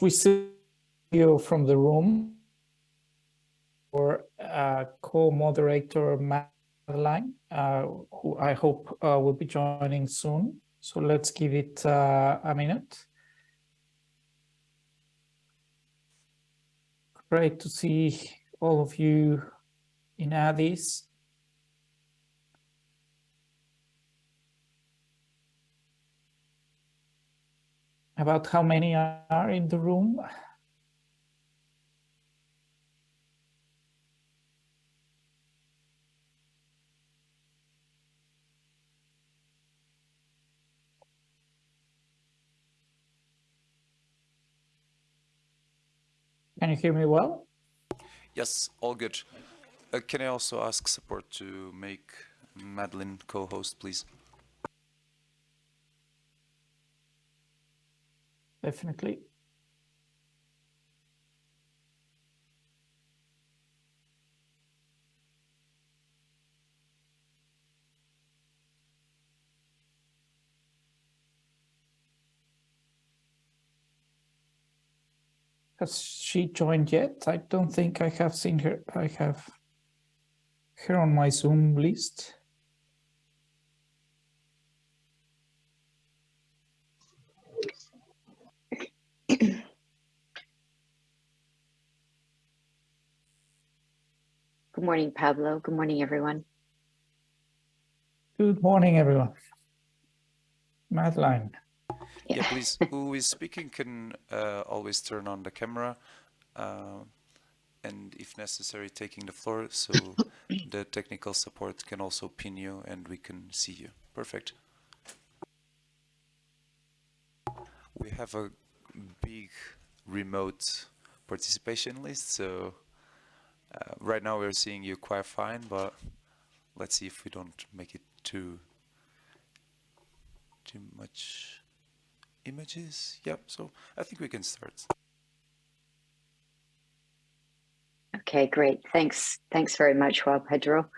we see you from the room or uh, co-moderator Madeline, uh, who I hope uh, will be joining soon. So let's give it uh, a minute. Great to see all of you in Addis. About how many are in the room? Can you hear me well? Yes, all good. Uh, can I also ask support to make Madeline co-host, please? Definitely. Has she joined yet? I don't think I have seen her. I have her on my Zoom list. Morning, Pablo. Good morning, everyone. Good morning, everyone. Madeline. Yeah, yeah please. Who is speaking can uh, always turn on the camera. Uh, and if necessary, taking the floor so the technical support can also pin you and we can see you. Perfect. We have a big remote participation list, so uh, right now we're seeing you quite fine, but let's see if we don't make it too too much images. Yep, so I think we can start. Okay, great. Thanks. Thanks very much, Juan Pedro.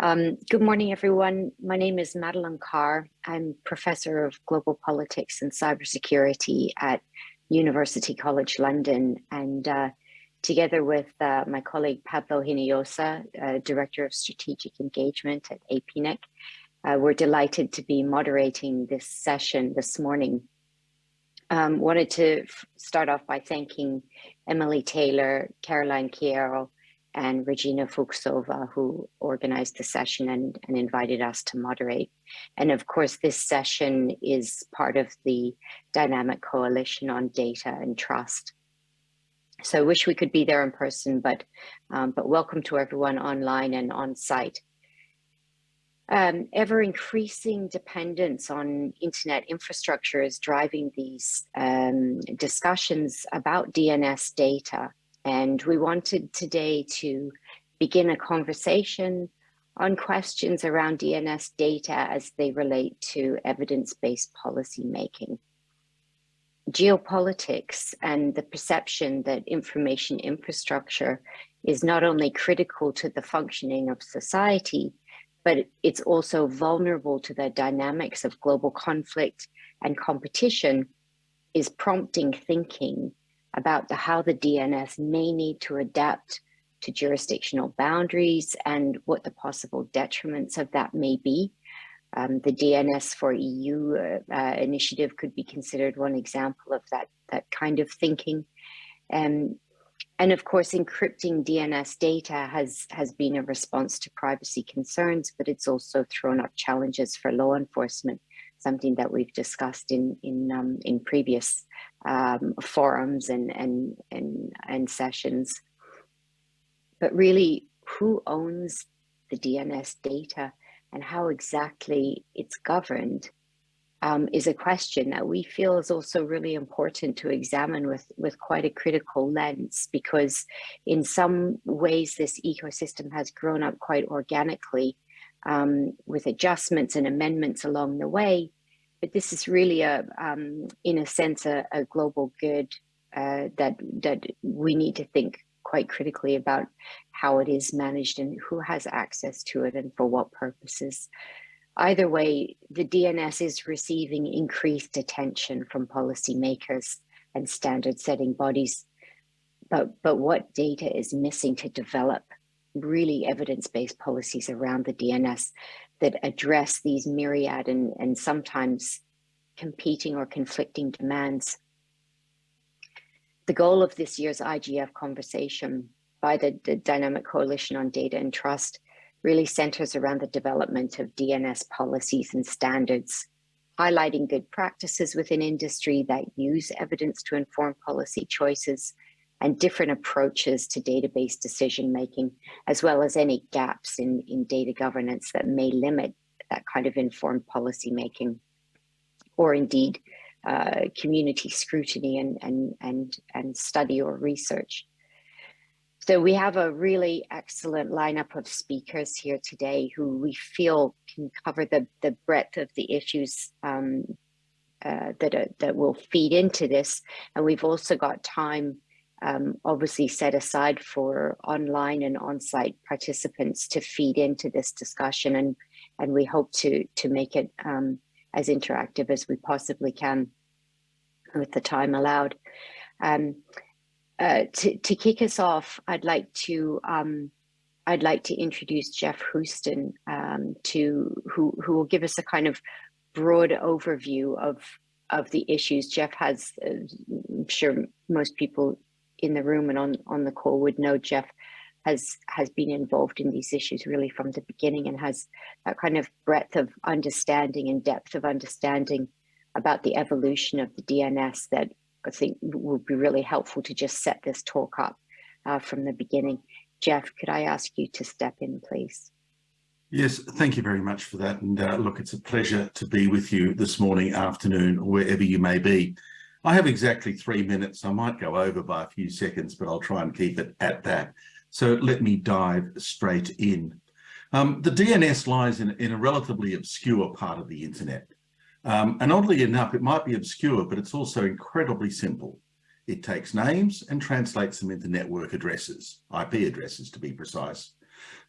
Um, good morning, everyone. My name is Madeline Carr. I'm professor of global politics and cybersecurity at University College London. And uh, together with uh, my colleague Pablo Hinojosa, uh, Director of Strategic Engagement at APNIC, uh, we're delighted to be moderating this session this morning. Um, wanted to start off by thanking Emily Taylor, Caroline Chiaro, and Regina Fuchsova, who organized the session and, and invited us to moderate. And of course, this session is part of the Dynamic Coalition on Data and Trust. So I wish we could be there in person, but, um, but welcome to everyone online and on site. Um, ever increasing dependence on internet infrastructure is driving these um, discussions about DNS data and we wanted today to begin a conversation on questions around DNS data as they relate to evidence-based policy making. Geopolitics and the perception that information infrastructure is not only critical to the functioning of society, but it's also vulnerable to the dynamics of global conflict and competition is prompting thinking about the, how the DNS may need to adapt to jurisdictional boundaries and what the possible detriments of that may be. Um, the DNS for EU uh, uh, initiative could be considered one example of that, that kind of thinking. Um, and of course, encrypting DNS data has, has been a response to privacy concerns, but it's also thrown up challenges for law enforcement something that we've discussed in in um, in previous um, forums and, and and and sessions. But really, who owns the DNS data and how exactly it's governed um, is a question that we feel is also really important to examine with, with quite a critical lens because in some ways this ecosystem has grown up quite organically um, with adjustments and amendments along the way. But this is really a, um, in a sense, a, a global good uh, that that we need to think quite critically about how it is managed and who has access to it and for what purposes. Either way, the DNS is receiving increased attention from policymakers and standard setting bodies. But, but what data is missing to develop really evidence-based policies around the DNS that address these myriad and, and sometimes competing or conflicting demands. The goal of this year's IGF conversation by the, the Dynamic Coalition on Data and Trust really centers around the development of DNS policies and standards, highlighting good practices within industry that use evidence to inform policy choices and different approaches to database decision making, as well as any gaps in, in data governance that may limit that kind of informed policy making, or indeed uh, community scrutiny and, and, and, and study or research. So we have a really excellent lineup of speakers here today who we feel can cover the, the breadth of the issues um, uh, that, are, that will feed into this. And we've also got time um, obviously set aside for online and on-site participants to feed into this discussion and and we hope to to make it um, as interactive as we possibly can with the time allowed. Um, uh, to, to kick us off, I'd like to um, I'd like to introduce Geoff Huston um, to who who will give us a kind of broad overview of of the issues. Geoff has, uh, I'm sure most people in the room and on, on the call would know Geoff has has been involved in these issues really from the beginning and has that kind of breadth of understanding and depth of understanding about the evolution of the DNS that I think would be really helpful to just set this talk up uh, from the beginning. Geoff, could I ask you to step in, please? Yes, thank you very much for that. And uh, look, it's a pleasure to be with you this morning, afternoon, wherever you may be. I have exactly three minutes. I might go over by a few seconds, but I'll try and keep it at that. So let me dive straight in. Um, the DNS lies in, in, a relatively obscure part of the internet. Um, and oddly enough, it might be obscure, but it's also incredibly simple. It takes names and translates them into network addresses, IP addresses to be precise.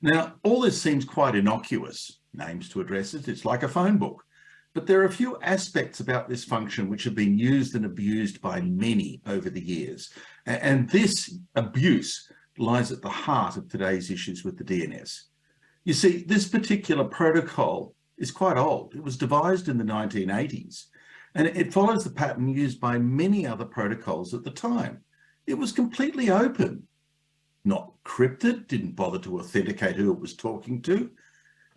Now, all this seems quite innocuous, names to addresses, it's like a phone book. But there are a few aspects about this function which have been used and abused by many over the years. And this abuse lies at the heart of today's issues with the DNS. You see, this particular protocol is quite old. It was devised in the 1980s, and it follows the pattern used by many other protocols at the time. It was completely open, not crypted, didn't bother to authenticate who it was talking to.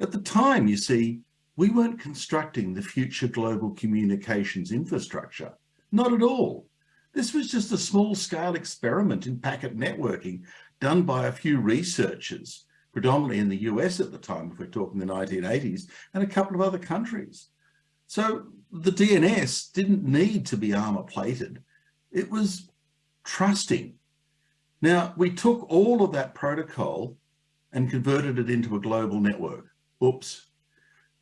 At the time, you see, we weren't constructing the future global communications infrastructure. Not at all. This was just a small scale experiment in packet networking done by a few researchers, predominantly in the US at the time, if we're talking the 1980s, and a couple of other countries. So the DNS didn't need to be armor plated. It was trusting. Now, we took all of that protocol and converted it into a global network. Oops,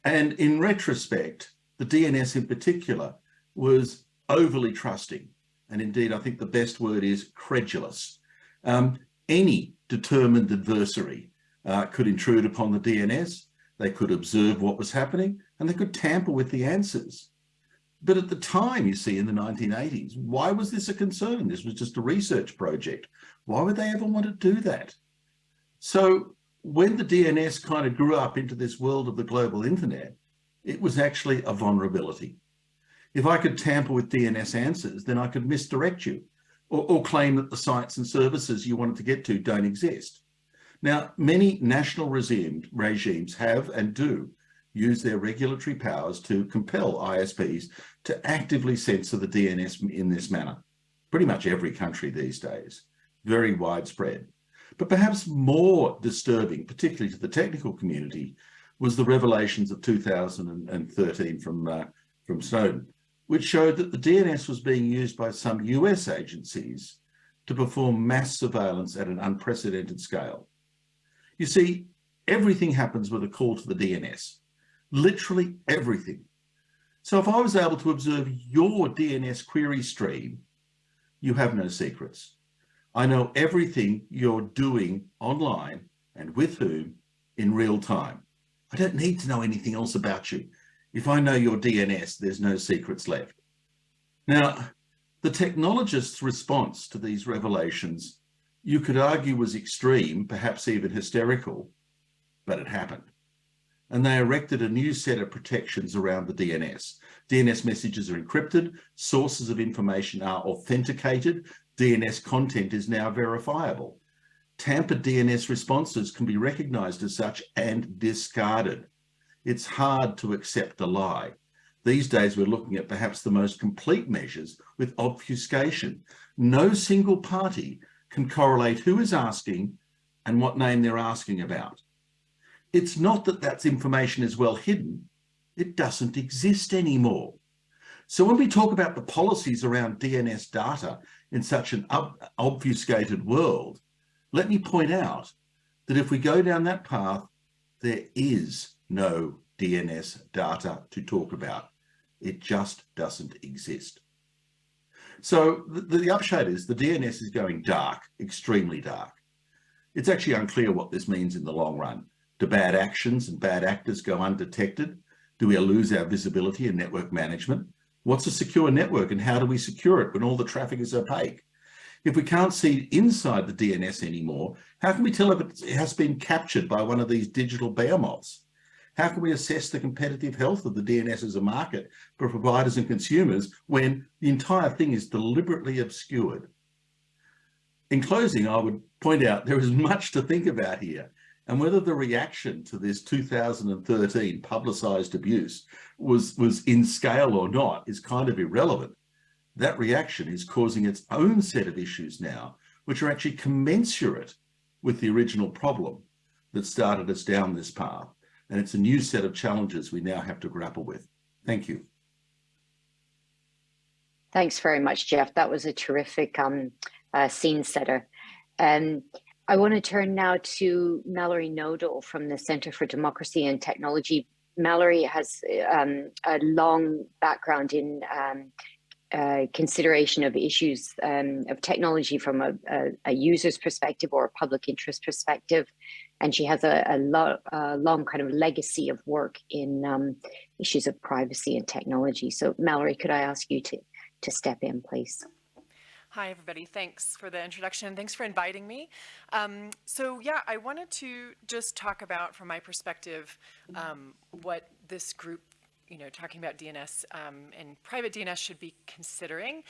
and in retrospect, the DNS in particular was overly trusting. And indeed, I think the best word is credulous. Um, any determined adversary uh, could intrude upon the DNS, they could observe what was happening, and they could tamper with the answers. But at the time, you see, in the 1980s, why was this a concern? This was just a research project. Why would they ever want to do that? So when the DNS kind of grew up into this world of the global internet, it was actually a vulnerability. If I could tamper with DNS answers, then I could misdirect you or, or claim that the sites and services you wanted to get to don't exist. Now, many national regime, regimes have and do use their regulatory powers to compel ISPs to actively censor the DNS in this manner. Pretty much every country these days, very widespread. But perhaps more disturbing, particularly to the technical community, was the revelations of 2013 from, uh, from Snowden, which showed that the DNS was being used by some US agencies to perform mass surveillance at an unprecedented scale. You see, everything happens with a call to the DNS, literally everything. So if I was able to observe your DNS query stream, you have no secrets. I know everything you're doing online and with whom in real time. I don't need to know anything else about you. If I know your DNS, there's no secrets left. Now, The technologists' response to these revelations, you could argue was extreme, perhaps even hysterical, but it happened. And they erected a new set of protections around the DNS. DNS messages are encrypted, sources of information are authenticated, DNS content is now verifiable. Tampered DNS responses can be recognized as such and discarded. It's hard to accept a lie. These days, we're looking at perhaps the most complete measures with obfuscation. No single party can correlate who is asking and what name they're asking about. It's not that that information is well hidden, it doesn't exist anymore. So when we talk about the policies around DNS data in such an obfuscated world, let me point out that if we go down that path, there is no DNS data to talk about. It just doesn't exist. So the, the upshot is the DNS is going dark, extremely dark. It's actually unclear what this means in the long run. Do bad actions and bad actors go undetected? Do we lose our visibility in network management? What's a secure network and how do we secure it when all the traffic is opaque? If we can't see inside the DNS anymore, how can we tell if it has been captured by one of these digital behemoths? How can we assess the competitive health of the DNS as a market for providers and consumers when the entire thing is deliberately obscured? In closing, I would point out there is much to think about here and whether the reaction to this 2013 publicised abuse was, was in scale or not is kind of irrelevant. That reaction is causing its own set of issues now, which are actually commensurate with the original problem that started us down this path. And it's a new set of challenges we now have to grapple with. Thank you. Thanks very much, Geoff. That was a terrific um, uh, scene setter. Um, I want to turn now to Mallory Knodel from the Center for Democracy and Technology. Mallory has um, a long background in um, consideration of issues um, of technology from a, a, a, user's perspective or a public interest perspective. And she has a, a, lo a long kind of legacy of work in um, issues of privacy and technology. So Mallory, could I ask you to, to step in, please? Hi, everybody. Thanks for the introduction. Thanks for inviting me. Um, so yeah, I wanted to just talk about, from my perspective, um, what this group, you know, talking about DNS um, and private DNS should be considering.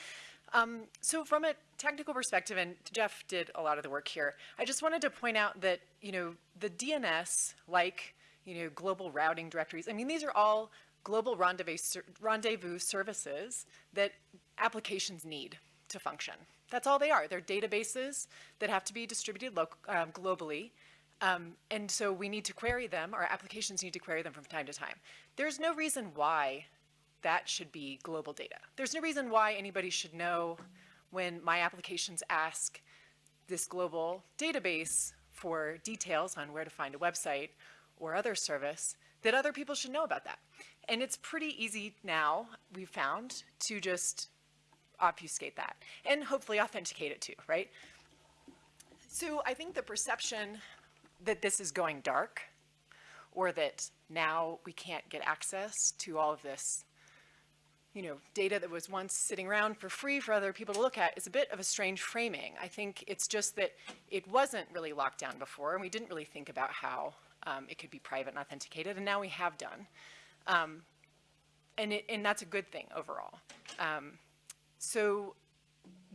Um, so from a technical perspective, and Geoff did a lot of the work here, I just wanted to point out that, you know, the DNS, like, you know, global routing directories, I mean, these are all global rendezvous, rendezvous services that applications need to function. That's all they are. They're databases that have to be distributed um, globally. Um, and so we need to query them, our applications need to query them from time to time. There's no reason why that should be global data. There's no reason why anybody should know when my applications ask this global database for details on where to find a website or other service, that other people should know about that. And it's pretty easy now, we've found, to just obfuscate that and hopefully authenticate it too, right? So I think the perception that this is going dark or that now we can't get access to all of this you know, data that was once sitting around for free for other people to look at is a bit of a strange framing. I think it's just that it wasn't really locked down before and we didn't really think about how um, it could be private and authenticated and now we have done. Um, and, it, and that's a good thing overall. Um, so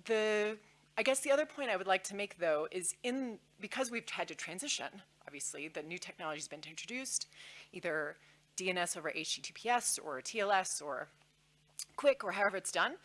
the, I guess the other point I would like to make though is in, because we've had to transition, obviously, the new technology has been introduced, either DNS over HTTPS or TLS or QUIC or however it's done.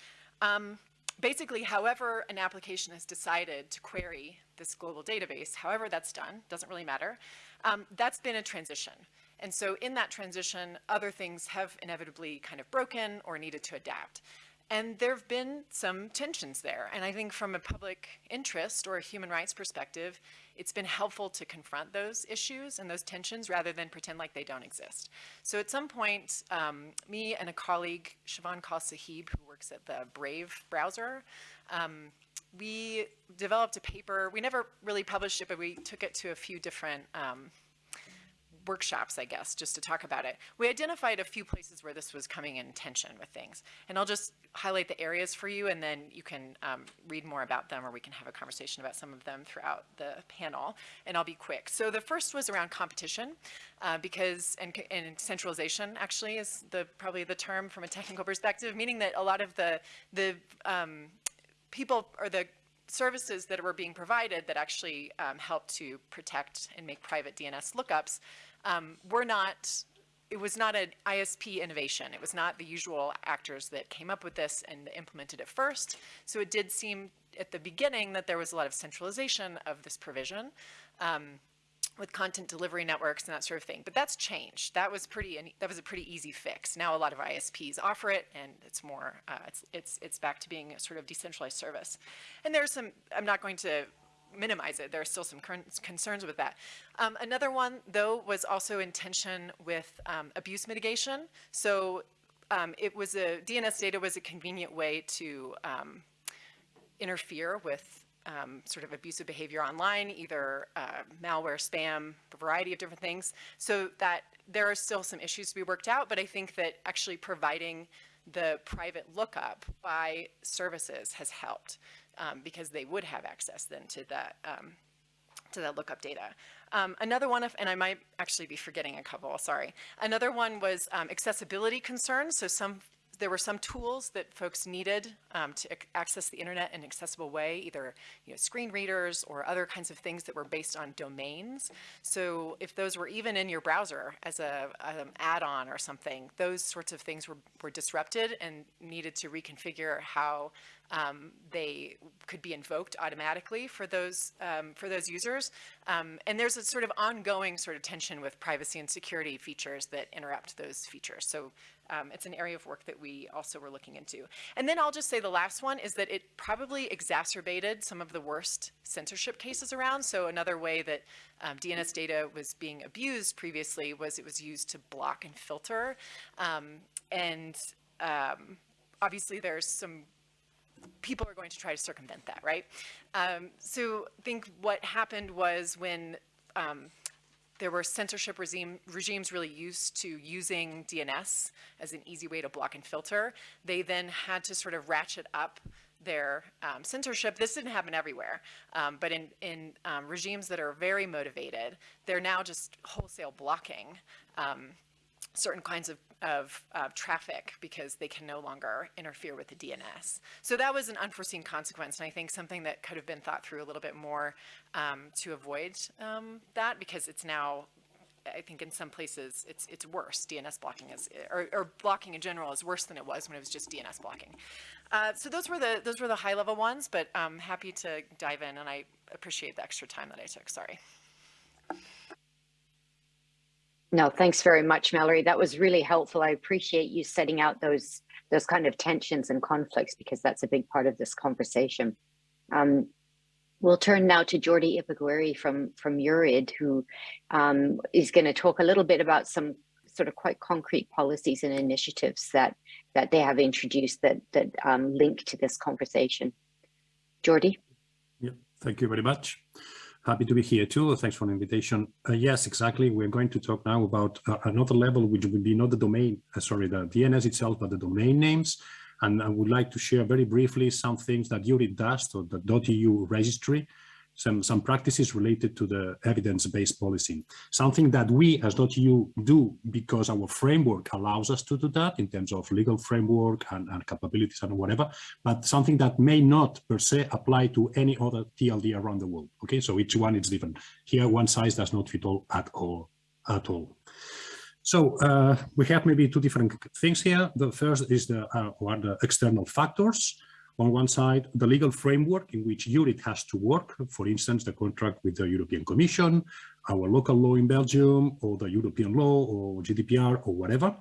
Um, basically, however an application has decided to query this global database, however that's done, doesn't really matter, um, that's been a transition. And so in that transition, other things have inevitably kind of broken or needed to adapt. And there have been some tensions there. And I think from a public interest or a human rights perspective, it's been helpful to confront those issues and those tensions rather than pretend like they don't exist. So at some point, um, me and a colleague, Shivan Kaul Sahib, who works at the Brave browser, um, we developed a paper. We never really published it, but we took it to a few different um, workshops, I guess, just to talk about it. We identified a few places where this was coming in tension with things. And I'll just highlight the areas for you and then you can um, read more about them or we can have a conversation about some of them throughout the panel. And I'll be quick. So the first was around competition uh, because, and, and centralization actually is the probably the term from a technical perspective, meaning that a lot of the, the um, people or the services that were being provided that actually um, to protect and make private DNS lookups um, were not, it was not an ISP innovation. It was not the usual actors that came up with this and implemented it first. So it did seem at the beginning that there was a lot of centralization of this provision. Um, with content delivery networks and that sort of thing. But that's changed. That was pretty. That was a pretty easy fix. Now a lot of ISPs offer it, and it's more. Uh, it's it's it's back to being a sort of decentralized service. And there's some. I'm not going to minimize it. There are still some concerns with that. Um, another one, though, was also in tension with um, abuse mitigation. So um, it was a DNS data was a convenient way to um, interfere with um, sort of abusive behavior online, either uh, malware, spam, a variety of different things. So that there are still some issues to be worked out, but I think that actually providing the private lookup by services has helped um, because they would have access then to that um, to that lookup data. Um, another one, of, and I might actually be forgetting a couple, sorry. Another one was um, accessibility concerns. So some there were some tools that folks needed um, to access the internet in an accessible way, either you know, screen readers or other kinds of things that were based on domains. So if those were even in your browser as a um, add-on or something, those sorts of things were, were disrupted and needed to reconfigure how um, they could be invoked automatically for those um, for those users. Um, and there's a sort of ongoing sort of tension with privacy and security features that interrupt those features. So um, it's an area of work that we also were looking into. And then I'll just say the last one is that it probably exacerbated some of the worst censorship cases around. So another way that um, DNS data was being abused previously was it was used to block and filter. Um, and um, obviously there's some people are going to try to circumvent that, right? Um, so I think what happened was when um, there were censorship regime, regimes really used to using DNS as an easy way to block and filter. They then had to sort of ratchet up their um, censorship. This didn't happen everywhere, um, but in, in um, regimes that are very motivated, they're now just wholesale blocking um, certain kinds of, of uh, traffic because they can no longer interfere with the DNS. So that was an unforeseen consequence, and I think something that could have been thought through a little bit more um, to avoid um, that because it's now I think in some places it's it's worse. DNS blocking is, or, or, blocking in general is worse than it was when it was just DNS blocking. Uh, so those were the those were the high level ones, but I'm happy to dive in, and I appreciate the extra time that I took. Sorry. No, thanks very much, Mallory. That was really helpful. I appreciate you setting out those those kind of tensions and conflicts because that's a big part of this conversation. Um, we'll turn now to Jordi Iparraguirre from from EURid, who um, is going to talk a little bit about some sort of quite concrete policies and initiatives that that they have introduced that that um, link to this conversation. Jordi. Yeah, thank you very much. Happy to be here too. Thanks for the invitation. Uh, yes, exactly. We're going to talk now about uh, another level, which would be not the domain, uh, sorry, the DNS itself, but the domain names. And I would like to share very briefly some things that EURid does, so the .eu registry, some, some practices related to the evidence-based policing. Something that we as .eu do because our framework allows us to do that in terms of legal framework and, and capabilities and whatever, but something that may not per se apply to any other TLD around the world. Okay, so each one is different. Here, one size does not fit all at all, at all. So uh, we have maybe two different things here. The first is the, uh, the external factors on one side, the legal framework in which EURid has to work, for instance, the contract with the European Commission, our local law in Belgium, or the European law, or GDPR, or whatever.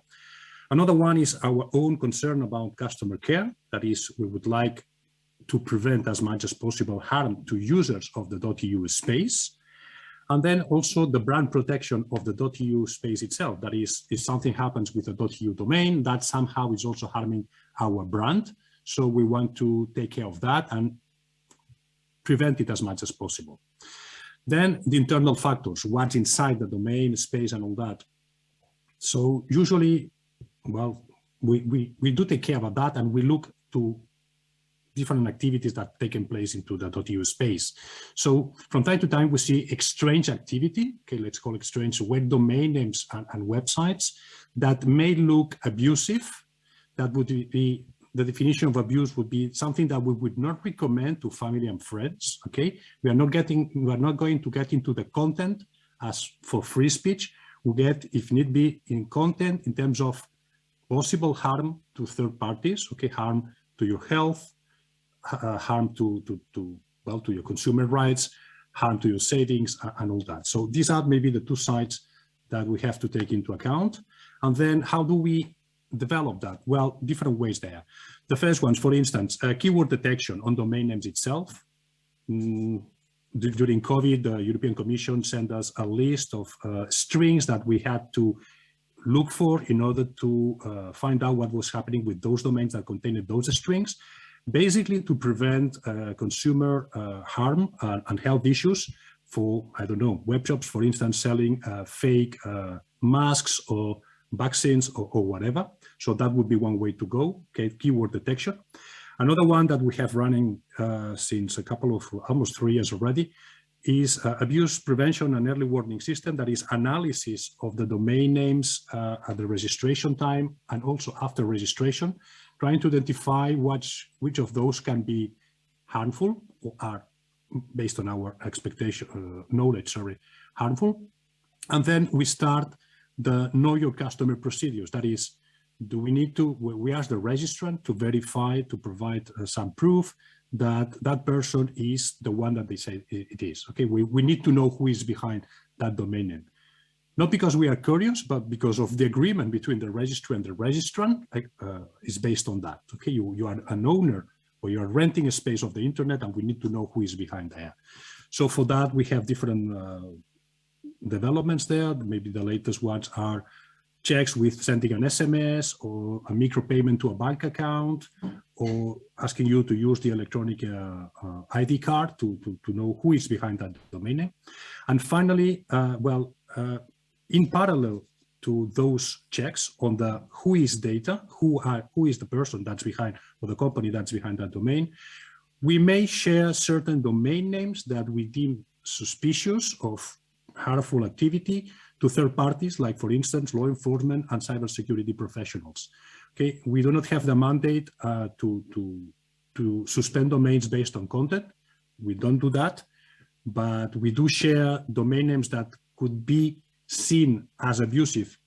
Another one is our own concern about customer care. That is, we would like to prevent as much as possible harm to users of the .eu space. And then also the brand protection of the .eu space itself. That is, if something happens with the .eu domain, that somehow is also harming our brand. So we want to take care of that and prevent it as much as possible. Then the internal factors, what's inside the domain, space, and all that. So usually, well, we, we, we do take care of that and we look to different activities that taken place into the .eu space. So from time to time, we see exchange activity, okay, let's call it exchange web domain names and, and websites that may look abusive. That would be the definition of abuse would be something that we would not recommend to family and friends. Okay, we are not getting, we are not going to get into the content as for free speech. We get, if need be, in content in terms of possible harm to third parties. Okay, harm to your health, uh, harm to, to, to, well, to your consumer rights, harm to your savings and all that. So these are maybe the two sides that we have to take into account. And then how do we develop that? Well, different ways there. The first ones, for instance, uh, keyword detection on domain names itself. Mm, during COVID, the European Commission sent us a list of uh, strings that we had to look for in order to uh, find out what was happening with those domains that contained those strings basically to prevent uh, consumer uh, harm and, and, health issues for, I don't know, web shops, for instance, selling uh, fake masks or vaccines or, or, whatever. So that would be one way to go, okay, keyword detection. Another one that we have running uh, since a couple of, almost three years already, is uh, abuse prevention and early warning system that is analysis of the domain names uh, at the registration time and also after registration trying to identify which, which of those can be harmful or are based on our expectation, uh, knowledge, sorry, harmful. And then we start the know your customer procedures. That is, do we need to, we ask the registrant to verify, to provide uh, some proof that that person is the one that they say it is. Okay, we, we need to know who is behind that domain name not because we are curious, but because of the agreement between the registry and the registrant uh, is based on that. Okay, you, you are an owner or you are renting a space of the internet and we need to know who is behind there. So for that, we have different uh, developments there. Maybe the latest ones are checks with sending an SMS or a micropayment to a bank account or asking you to use the electronic uh, uh, ID card to, to, to know who is behind that domain name. And finally, uh, well, uh, in parallel to those checks on the WHOIS data, who are who is the person that's behind or the company that's behind that domain, we may share certain domain names that we deem suspicious of harmful activity to third parties, like for instance, law enforcement and cybersecurity professionals. Okay, we do not have the mandate uh, to, to, to suspend domains based on content. We don't do that, but we do share domain names that could be seen as abusive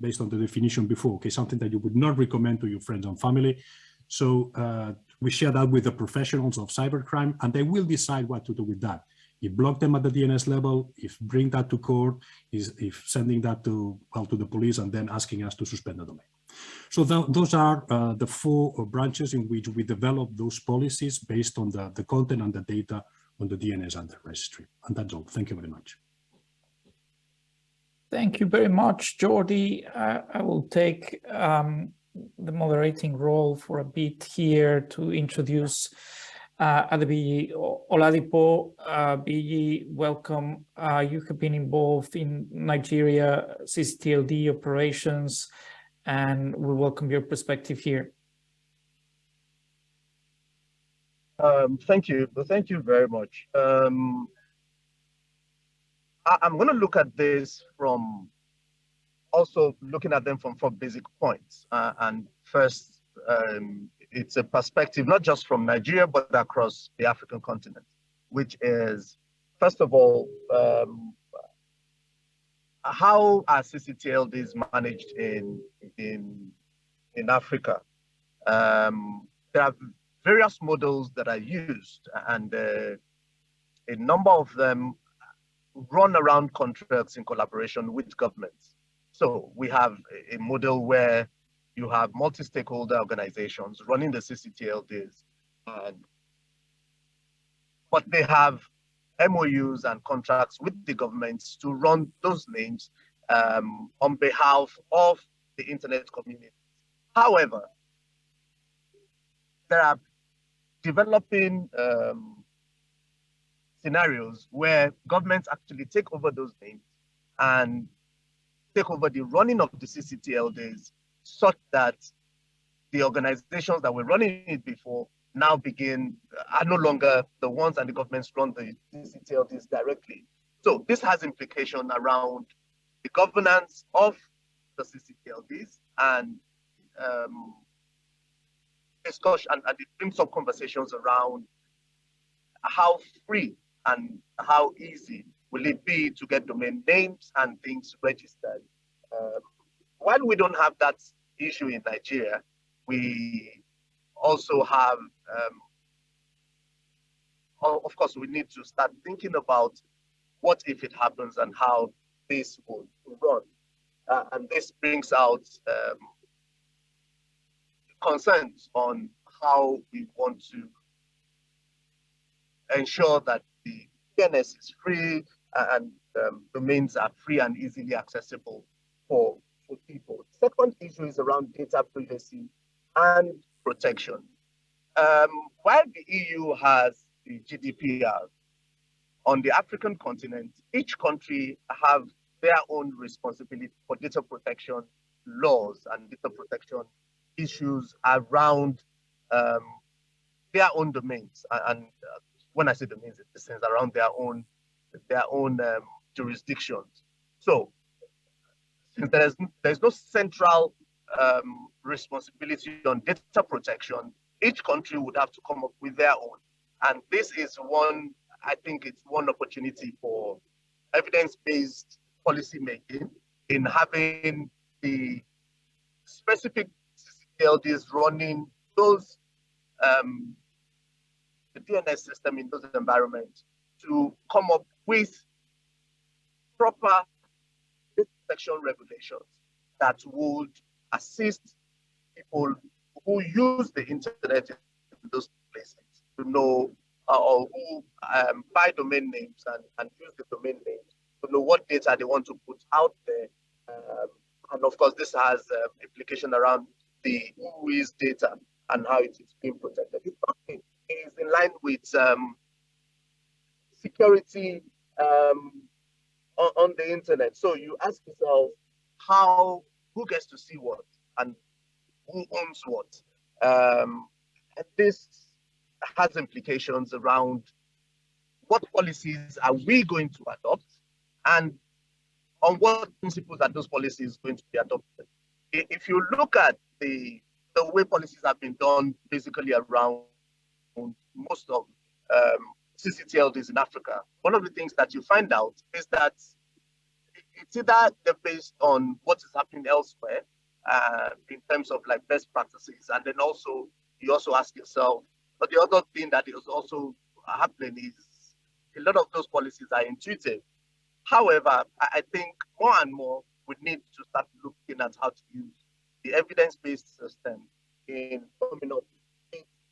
based on the definition before, okay, something that you would not recommend to your friends and family. So uh, we share that with the professionals of cybercrime and they will decide what to do with that. If block them at the DNS level, if bring that to court, is if sending that to, well, to the police and then asking us to suspend the domain. So th those are uh, the four branches in which we develop those policies based on the, the content and the data on the DNS and the registry. And that's all. Thank you very much. Thank you very much, Jordi. Uh, I will take um, the moderating role for a bit here to introduce uh, Oladipo. Uh, welcome. Uh, you have been involved in Nigeria CCTLD operations, and we welcome your perspective here. Um, thank you. Thank you very much. Um, I, am going to look at this from also looking at them from four basic points. Uh, and first, um, it's a perspective not just from Nigeria, but across the African continent, which is, first of all, um, how are CCTLDs managed in, in, in Africa? Um, there are various models that are used, and uh, a number of them run around contracts in collaboration with governments. So we have a model where you have multi-stakeholder organizations running the CCTLDs, and, but they have MOUs and contracts with the governments to run those names um, on behalf of the internet community. However, there are developing um, scenarios where governments actually take over those names and take over the running of the CCTLDs such that the organizations that were running it before now begin are no longer the ones and the governments run the CCTLDs directly. So this has implication around the governance of the CCTLDs and um, discussion and, and it up conversations around how free and how easy will it be to get domain names and things registered. Um, while we don't have that issue in Nigeria, we also have, um, of course, we need to start thinking about what if it happens and how this would run. Uh, and this brings out um, concerns on how we want to ensure that the DNS is free and um, domains are free and easily accessible for, people. Second issue is around data privacy and protection. Um, while the EU has the GDPR, on the African continent, each country have their own responsibility for data protection laws and data protection issues around um, their own domains. And uh, when I say domains, it's around their own their own um, jurisdictions. So since there's there's no central um, responsibility on data protection, each country would have to come up with their own. And this is one, I think it's one opportunity for evidence-based policy making in having the specific CCTLDs running those um, the DNS system in those environments to come up with proper regulations that would assist people who use the internet in those places to know uh, or who um, buy domain names and, and use the domain names to know what data they want to put out there. Um, and of course, this has um, implication around the WHOIS data and how it is being protected. It is in line with um, security um, on, on, the internet. So you ask yourself how, who gets to see what and who owns what. Um, and this has implications around what policies are we going to adopt and on what principles are those policies going to be adopted. If you look at the, the way policies have been done basically around most of um, CCTLDs in Africa, one of the things that you find out is that it's either they're based on what is happening elsewhere uh, in terms of like best practices, and then also you also ask yourself, but the other thing that is also happening is a lot of those policies are intuitive. However, I think more and more we need to start looking at how to use the evidence-based system in coming up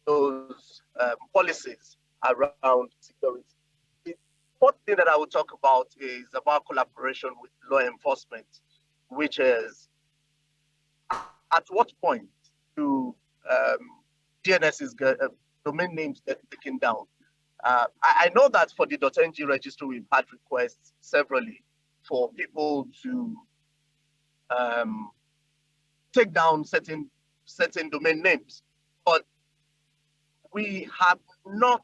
those um, policies around security. The fourth thing that I will talk about is about collaboration with law enforcement, which is at what point do um, DNS's uh, domain names get taken down? Uh, I, I, know that for the .ng registry, we've had requests severally for people to um, take down certain certain domain names, but we have not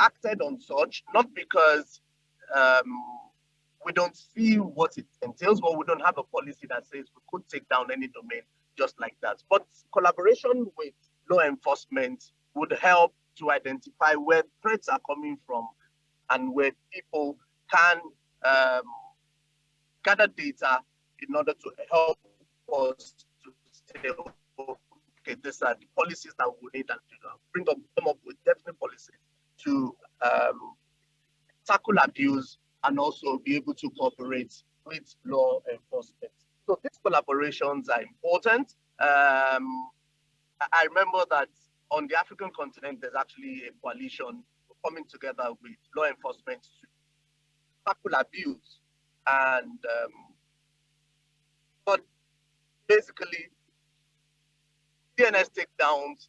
acted on such, not because um, we don't see what it entails, but we don't have a policy that says we could take down any domain just like that. But collaboration with law enforcement would help to identify where threats are coming from and where people can um, gather data in order to help us to say, okay, these are the policies that we need and to bring up, come up with definite policies to um, tackle abuse and also be able to cooperate with law enforcement. So these collaborations are important. Um, I remember that on the African continent, there's actually a coalition coming together with law enforcement to tackle abuse. And um, but basically, DNS takedowns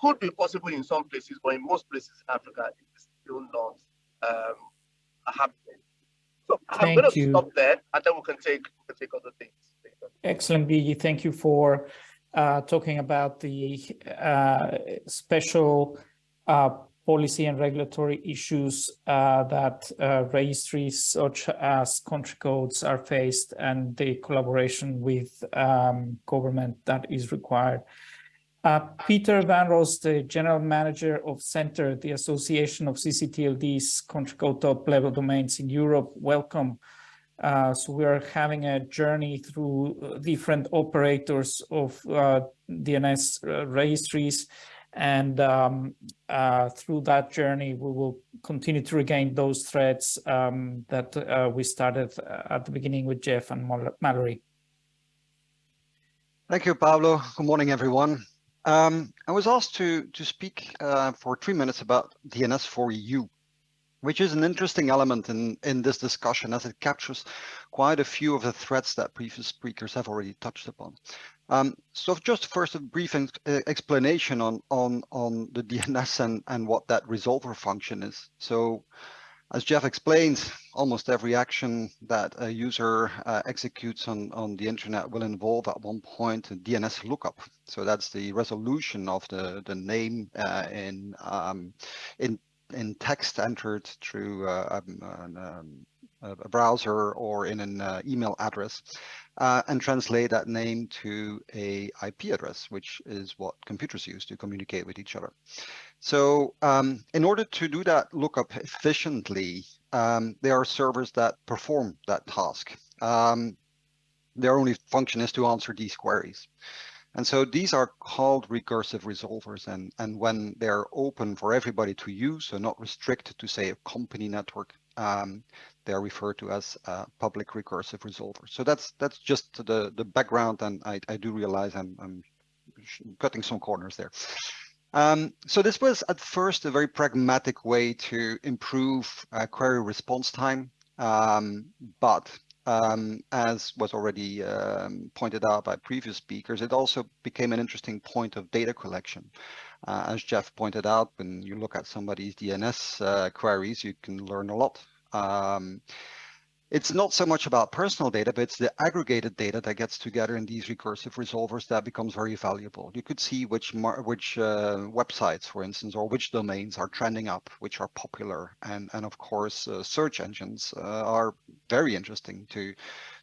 could be possible in some places, but in most places in Africa, it's still not um, happening. So Thank I'm going to stop there, and then we can take we can take other things. Excellent, Biyi. Thank you for uh, talking about the uh, special uh, policy and regulatory issues uh, that uh, registries such as country codes are faced and the collaboration with um, government that is required. Uh, Peter Van Roste, the General Manager of CENTR, the Association of CCTLD's country code top level domains in Europe, welcome. Uh, so we are having a journey through uh, different operators of uh, DNS uh, registries. And um, uh, through that journey, we will continue to regain those threads um, that we started at the beginning with Geoff and Mallory. Thank you, Pablo. Good morning, everyone. Um, I was asked to, to speak for three minutes about DNS4EU which is an interesting element in, in this discussion as it captures quite a few of the threats that previous speakers have already touched upon. Um, so just first a brief explanation on, on, on the DNS and, and what that resolver function is. So as Geoff explained, almost every action that a user uh, executes on, on the internet will involve at one point a DNS lookup. So that's the resolution of the, the name uh, in, um, in in text entered through uh, um, um, a browser or in an uh, email address uh, and translate that name to a IP address, which is what computers use to communicate with each other. So um, in order to do that lookup efficiently, um, there are servers that perform that task. Um, their only function is to answer these queries. And so these are called recursive resolvers and, and when they're open for everybody to use, so not restricted to say a company network, um, they're referred to as uh, public recursive resolvers. So that's that's just the, the background and I, I do realize I'm, I'm cutting some corners there. Um, so this was at first a very pragmatic way to improve uh, query response time, um, but um, as was already um, pointed out by previous speakers, it also became an interesting point of data collection. Uh, as Geoff pointed out, when you look at somebody's DNS uh, queries, you can learn a lot. Um, it's not so much about personal data, but it's the aggregated data that gets together in these recursive resolvers that becomes very valuable. You could see which which uh, websites, for instance, or which domains are trending up, which are popular, and and of course uh, search engines uh, are very interesting to,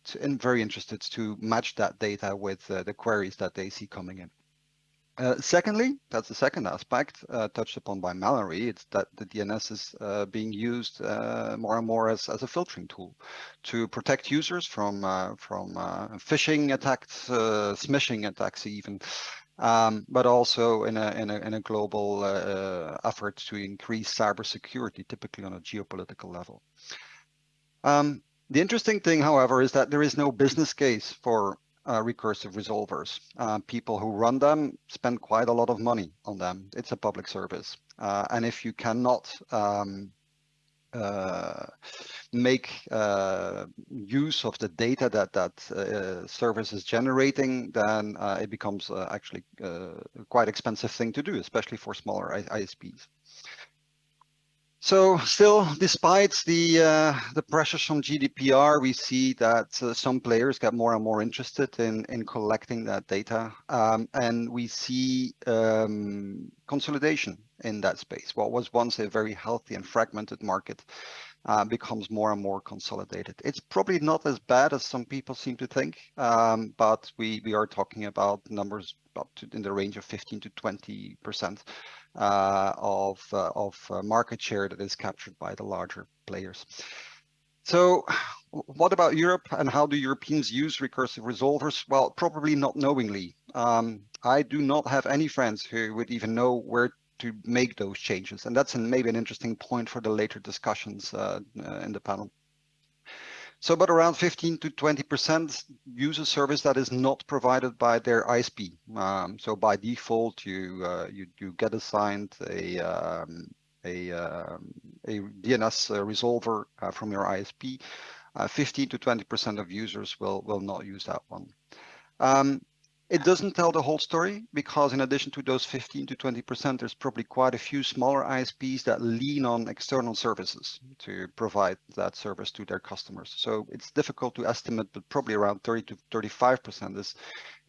to, and very interested to match that data with uh, the queries that they see coming in. Uh, secondly, that's the second aspect uh, touched upon by Mallory, it's that the DNS is uh, being used uh, more and more as, as a filtering tool to protect users from, uh, from phishing attacks, smishing attacks even, um, but also in a, in a, in a global effort to increase cybersecurity, typically on a geopolitical level. Um, the interesting thing, however, is that there is no business case for uh, recursive resolvers. Uh, people who run them spend quite a lot of money on them. It's a public service. Uh, and if you cannot um, uh, make uh, use of the data that that service is generating, then it becomes actually quite expensive thing to do, especially for smaller ISPs. So still, despite the uh, the pressures from GDPR, we see that uh, some players get more and more interested in in collecting that data, um, and we see um, consolidation in that space. What was once a very healthy and fragmented market uh, becomes more and more consolidated. It's probably not as bad as some people seem to think, um, but we we are talking about numbers up to in the range of 15 to 20 percent uh, of, uh, of uh, market share that is captured by the larger players. So what about Europe and how do Europeans use recursive resolvers? Well, probably not knowingly. Um, I do not have any friends who would even know where to make those changes. And that's an, maybe an interesting point for the later discussions uh, uh, in the panel. So, but around 15 to 20% use a service that is not provided by their ISP. Um, so by default, you, uh, you, you get assigned a, um, a, um, a DNS uh, resolver uh, from your ISP. Uh, 15 to 20% of users will, will not use that one. Um, it doesn't tell the whole story because in addition to those 15 to 20%, there's probably quite a few smaller ISPs that lean on external services to provide that service to their customers. So it's difficult to estimate, but probably around 30 to 35% is,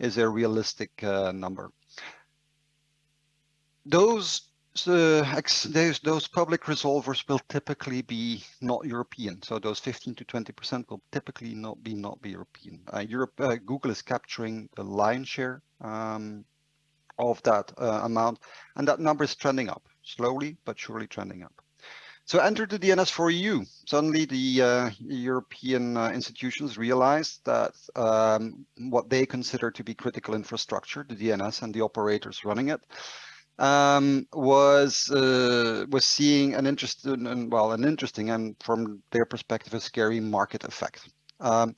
is a realistic uh, number. Those uh, those, those public resolvers will typically be not European. So those 15 to 20% will typically not be not be European. Uh, Europe, uh, Google is capturing the lion's share um, of that uh, amount, and that number is trending up slowly but surely trending up. So enter the DNS for EU. Suddenly the uh, European uh, institutions realized that um, what they consider to be critical infrastructure, the DNS and the operators running it, um, was uh, was seeing an interesting and well an interesting and from their perspective a scary market effect. Um,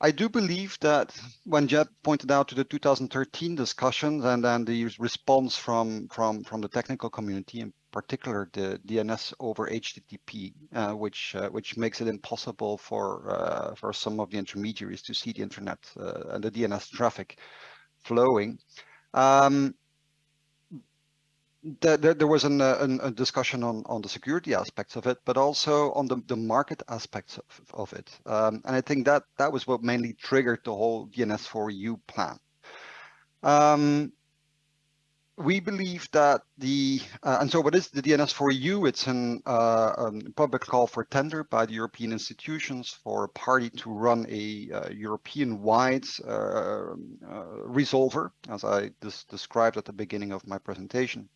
I do believe that when Geoff pointed out to the 2013 discussions and then the response from from from the technical community, in particular the DNS over HTTP, uh, which uh, which makes it impossible for uh, for some of the intermediaries to see the internet uh, and the DNS traffic flowing. Um, there, there was an, uh, an, a discussion on, on the security aspects of it, but also on the, the market aspects of, of it. Um, and I think that that was what mainly triggered the whole DNS4EU plan. Um, we believe that the, uh, and so what is the DNS4EU? It's an, uh, a um, public call for tender by the European institutions for a party to run a uh, European-wide uh, uh, resolver, as I described at the beginning of my presentation.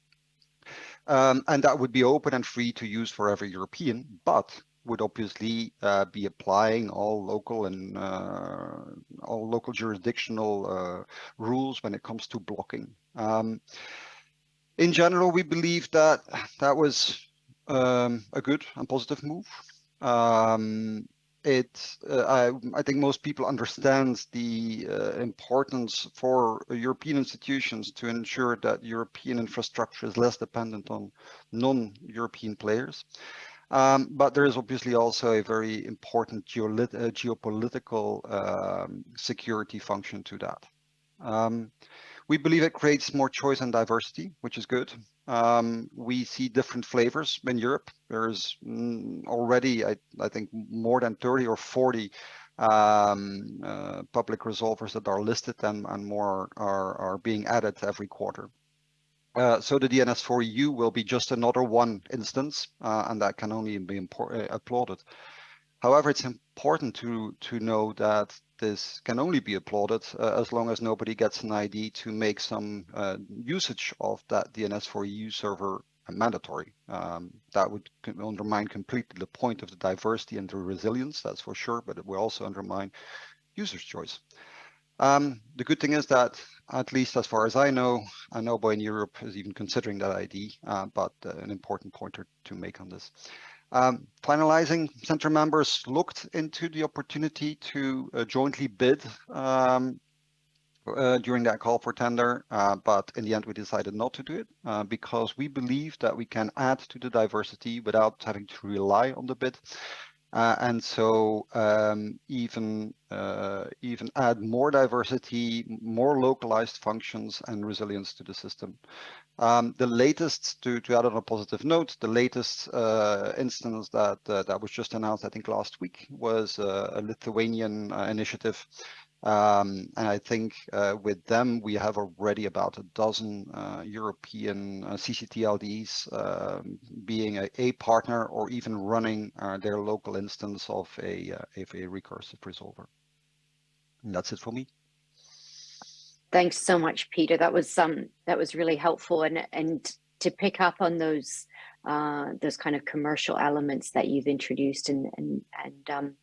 Um, and that would be open and free to use for every European, but would obviously uh, be applying all local and uh, all local jurisdictional uh, rules when it comes to blocking. Um, in general, we believe that that was um, a good and positive move. Um, it uh, I, I, think most people understand the uh, importance for European institutions to ensure that European infrastructure is less dependent on non-European players. Um, but there is obviously also a very important uh, geopolitical um, security function to that. Um, we believe it creates more choice and diversity, which is good. Um, we see different flavors in Europe. There's mm, already, I, I, think, more than 30 or 40 um, uh, public resolvers that are listed and, and more are, are being added every quarter. Uh, so the DNS4EU will be just another one instance, uh, and that can only be uh, applauded. However, it's important to, to know that this can only be applauded uh, as long as nobody gets an ID to make some uh, usage of that DNS4EU server mandatory. Um, that would undermine completely the point of the diversity and the resilience, that's for sure, but it will also undermine user's choice. Um, the good thing is that, at least as far as I know, nobody in Europe is even considering that ID, uh, but uh, an important pointer to make on this. Um, finalizing, CENTR members looked into the opportunity to uh, jointly bid um, uh, during that call for tender, uh, but in the end we decided not to do it uh, because we believe that we can add to the diversity without having to rely on the bid. Uh, and so um, even uh, even add more diversity, more localized functions and resilience to the system. Um, the latest, to, to add on a positive note, the latest uh, instance that uh, that was just announced, I think last week, was uh, a Lithuanian uh, initiative. Um, and I think uh, with them, we have already about a dozen uh, European CCTLDs um, being a, a, partner or even running their local instance of a, of a recursive resolver. And that's it for me. Thanks so much, Peter. That was um that was really helpful and and to pick up on those uh, those kind of commercial elements that you've introduced and and and um,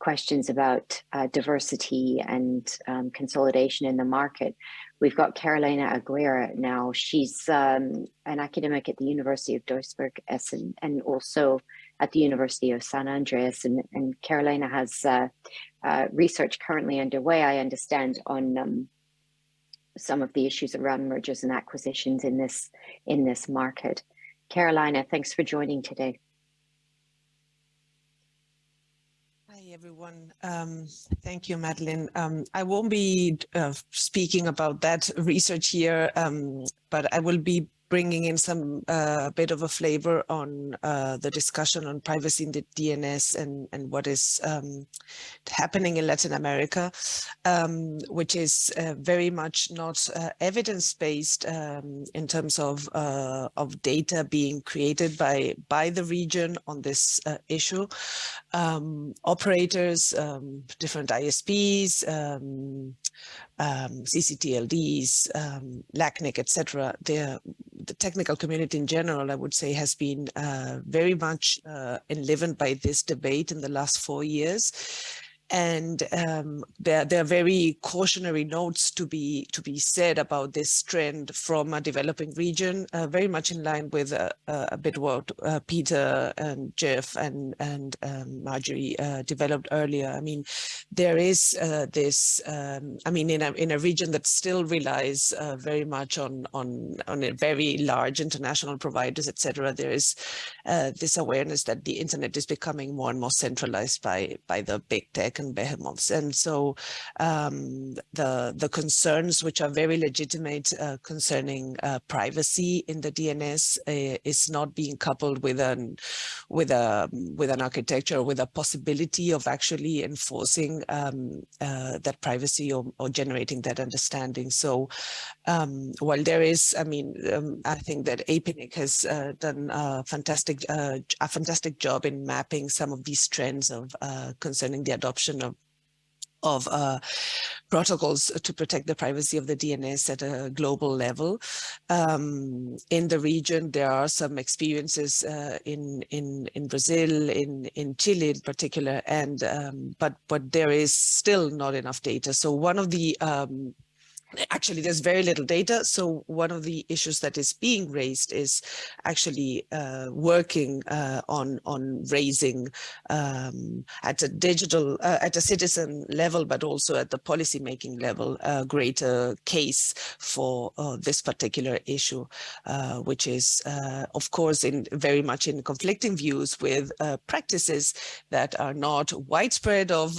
questions about uh, diversity and um, consolidation in the market. We've got Carolina Aguirre now. She's um, an academic at the University of Duisburg Essen and also at the University of San Andrés. And, and Carolina has uh, uh research currently underway, I understand, on um, some of the issues around mergers and acquisitions in this in this market. Carolina, thanks for joining today. Hi, everyone. Um, thank you, Madeline. Um, I won't be uh, speaking about that research here, um, but I will be bringing in some uh, bit of a flavor on uh, the discussion on privacy in the DNS and, and what is um, happening in Latin America, um, which is uh, very much not uh, evidence-based um, in terms of, uh, of data being created by, by the region on this uh, issue. Um, operators, um, different ISPs, um, CCTLDs, um, LACNIC, etc. The technical community in general, I would say, has been uh, very much uh, enlivened by this debate in the last four years and um, there, there are very cautionary notes to be to be said about this trend from a developing region, uh, very much in line with uh, uh, a bit what uh, Peter and Geoff and and um, Marjorie uh, developed earlier. I mean, there is this. Um, I mean, in a in a region that still relies very much on on on a very large international providers, etc. There is this awareness that the internet is becoming more and more centralized by by the big tech and behemoths. And so um, the, the concerns which are very legitimate uh, concerning uh, privacy in the DNS uh, is not being coupled with an, with, a, with an architecture, with a possibility of actually enforcing um, uh, that privacy or, or, generating that understanding. So um, while there is, I mean, um, I think that APNIC has uh, done a fantastic, uh, a fantastic job in mapping some of these trends of concerning the adoption of of uh, protocols to protect the privacy of the DNS at a global level. Um, in the region, there are some experiences uh, in in in Brazil, in in Chile in particular, and um, but but there is still not enough data. So one of the um, actually there's very little data so one of the issues that is being raised is actually uh, working uh, on on raising um, at a digital uh, at a citizen level but also at the policy making level a greater case for uh, this particular issue uh, which is uh, of course in very much in conflicting views with practices that are not widespread of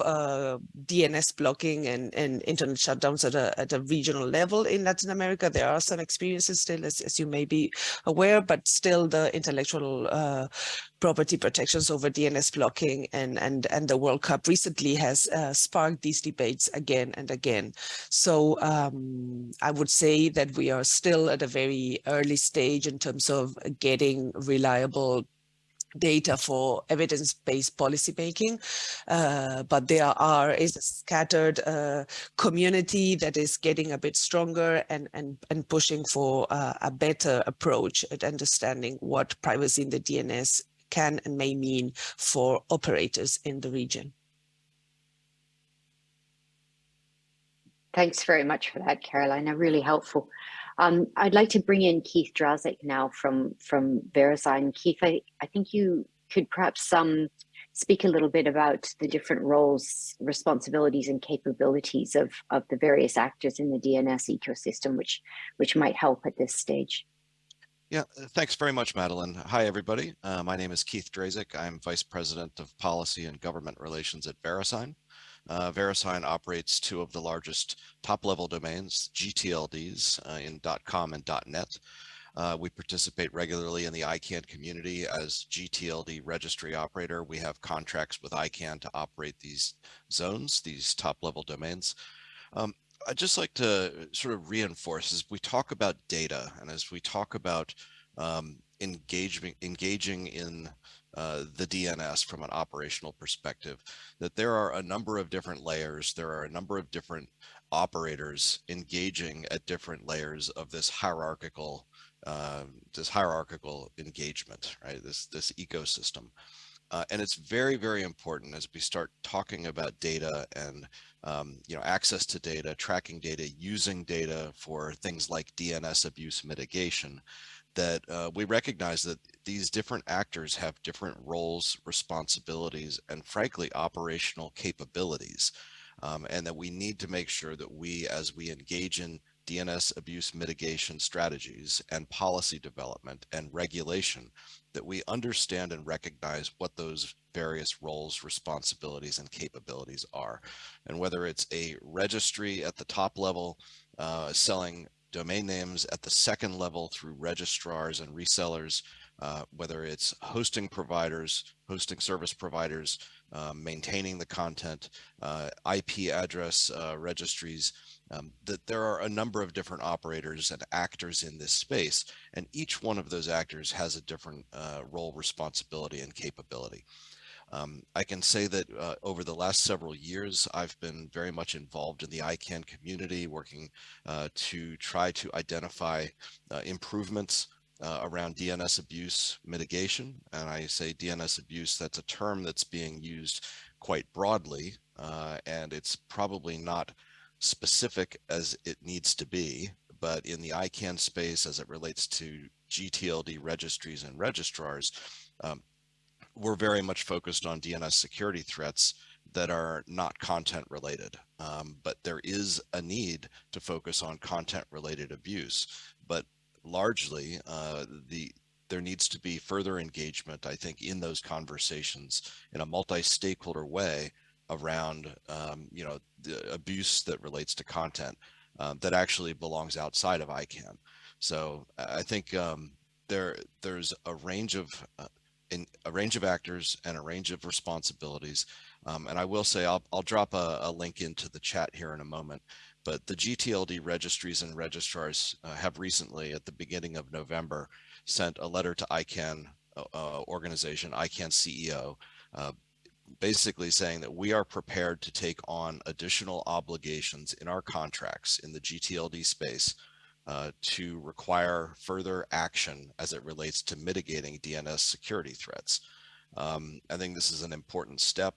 DNS blocking and, and internet shutdowns at a, at a regional level in Latin America. There are some experiences still, as, as you may be aware, but still the intellectual uh, property protections over DNS blocking and, and, and the World Cup recently has uh, sparked these debates again and again. So um, I would say that we are still at a very early stage in terms of getting reliable data for evidence-based policymaking, uh, but there are is a scattered uh, community that is getting a bit stronger and and and pushing for uh, a better approach at understanding what privacy in the DNS can and may mean for operators in the region. Thanks very much for that, Carolina. Really helpful. Um, I'd like to bring in Keith Drazek now from, from VeriSign. Keith, I, I think you could perhaps um, speak a little bit about the different roles, responsibilities and capabilities of, of the various actors in the DNS ecosystem, which, which might help at this stage. Yeah, uh, thanks very much, Madeline. Hi, everybody. Uh, my name is Keith Drazek. I'm Vice President of Policy and Government Relations at VeriSign. Uh, VeriSign operates two of the largest top-level domains, GTLDs, uh, in .com and .net. Uh, we participate regularly in the ICANN community as GTLD registry operator. We have contracts with ICANN to operate these zones, these top-level domains. Um, I'd just like to sort of reinforce as we talk about data and as we talk about um, engaging, engaging in uh, the DNS from an operational perspective, that there are a number of different layers, there are a number of different operators engaging at different layers of this hierarchical, uh, this hierarchical engagement, right? This this ecosystem. Uh, and it's very, very important as we start talking about data and um, you know access to data, tracking data, using data for things like DNS abuse mitigation, that uh, we recognize that these different actors have different roles, responsibilities, and frankly, operational capabilities. Um, and that we need to make sure that we, as we engage in DNS abuse mitigation strategies and policy development and regulation that we understand and recognize what those various roles, responsibilities, and capabilities are. And whether it's a registry at the top level, uh, selling domain names at the second level through registrars and resellers, uh, whether it's hosting providers, hosting service providers, uh, maintaining the content, uh, IP address uh, registries, um, that there are a number of different operators and actors in this space, and each one of those actors has a different uh, role, responsibility, and capability. Um, I can say that uh, over the last several years, I've been very much involved in the ICANN community, working uh, to try to identify uh, improvements uh, around DNS abuse mitigation. And I say DNS abuse, that's a term that's being used quite broadly, uh, and it's probably not specific as it needs to be, but in the ICANN space as it relates to GTLD registries and registrars, um, we're very much focused on DNS security threats that are not content related. Um, but there is a need to focus on content related abuse. But largely, uh, the there needs to be further engagement, I think, in those conversations in a multi-stakeholder way around, um, you know, the abuse that relates to content uh, that actually belongs outside of ICANN. So I think um, there there's a range of uh, in a range of actors and a range of responsibilities. Um, and I will say, I'll, I'll drop a, a, link into the chat here in a moment, but the GTLD registries and registrars uh, have recently, at the beginning of November, sent a letter to ICANN uh, uh organization, ICANN CEO, uh, basically saying that we are prepared to take on additional obligations in our contracts in the GTLD space uh, to require further action as it relates to mitigating DNS security threats. Um, I think this is an important step,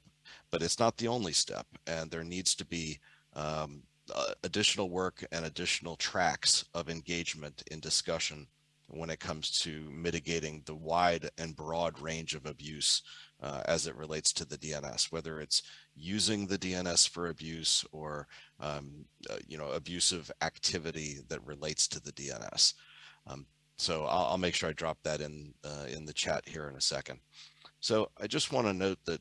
but it's not the only step, and there needs to be um, uh, additional work and additional tracks of engagement in discussion when it comes to mitigating the wide and broad range of abuse uh, as it relates to the DNS, whether it's using the DNS for abuse or um, uh, you know abusive activity that relates to the DNS. Um, so I'll, I'll, make sure I drop that in uh, in the chat here in a second. So I just want to note that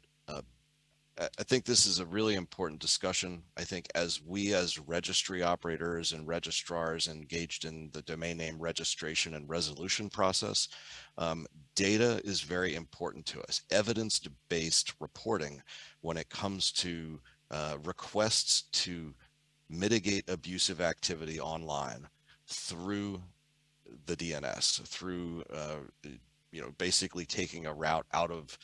I think this is a really important discussion. I think as we as registry operators and registrars engaged in the domain name registration and resolution process, um, data is very important to us. Evidence-based reporting when it comes to uh, requests to mitigate abusive activity online through the DNS, through uh, you know basically taking a route out of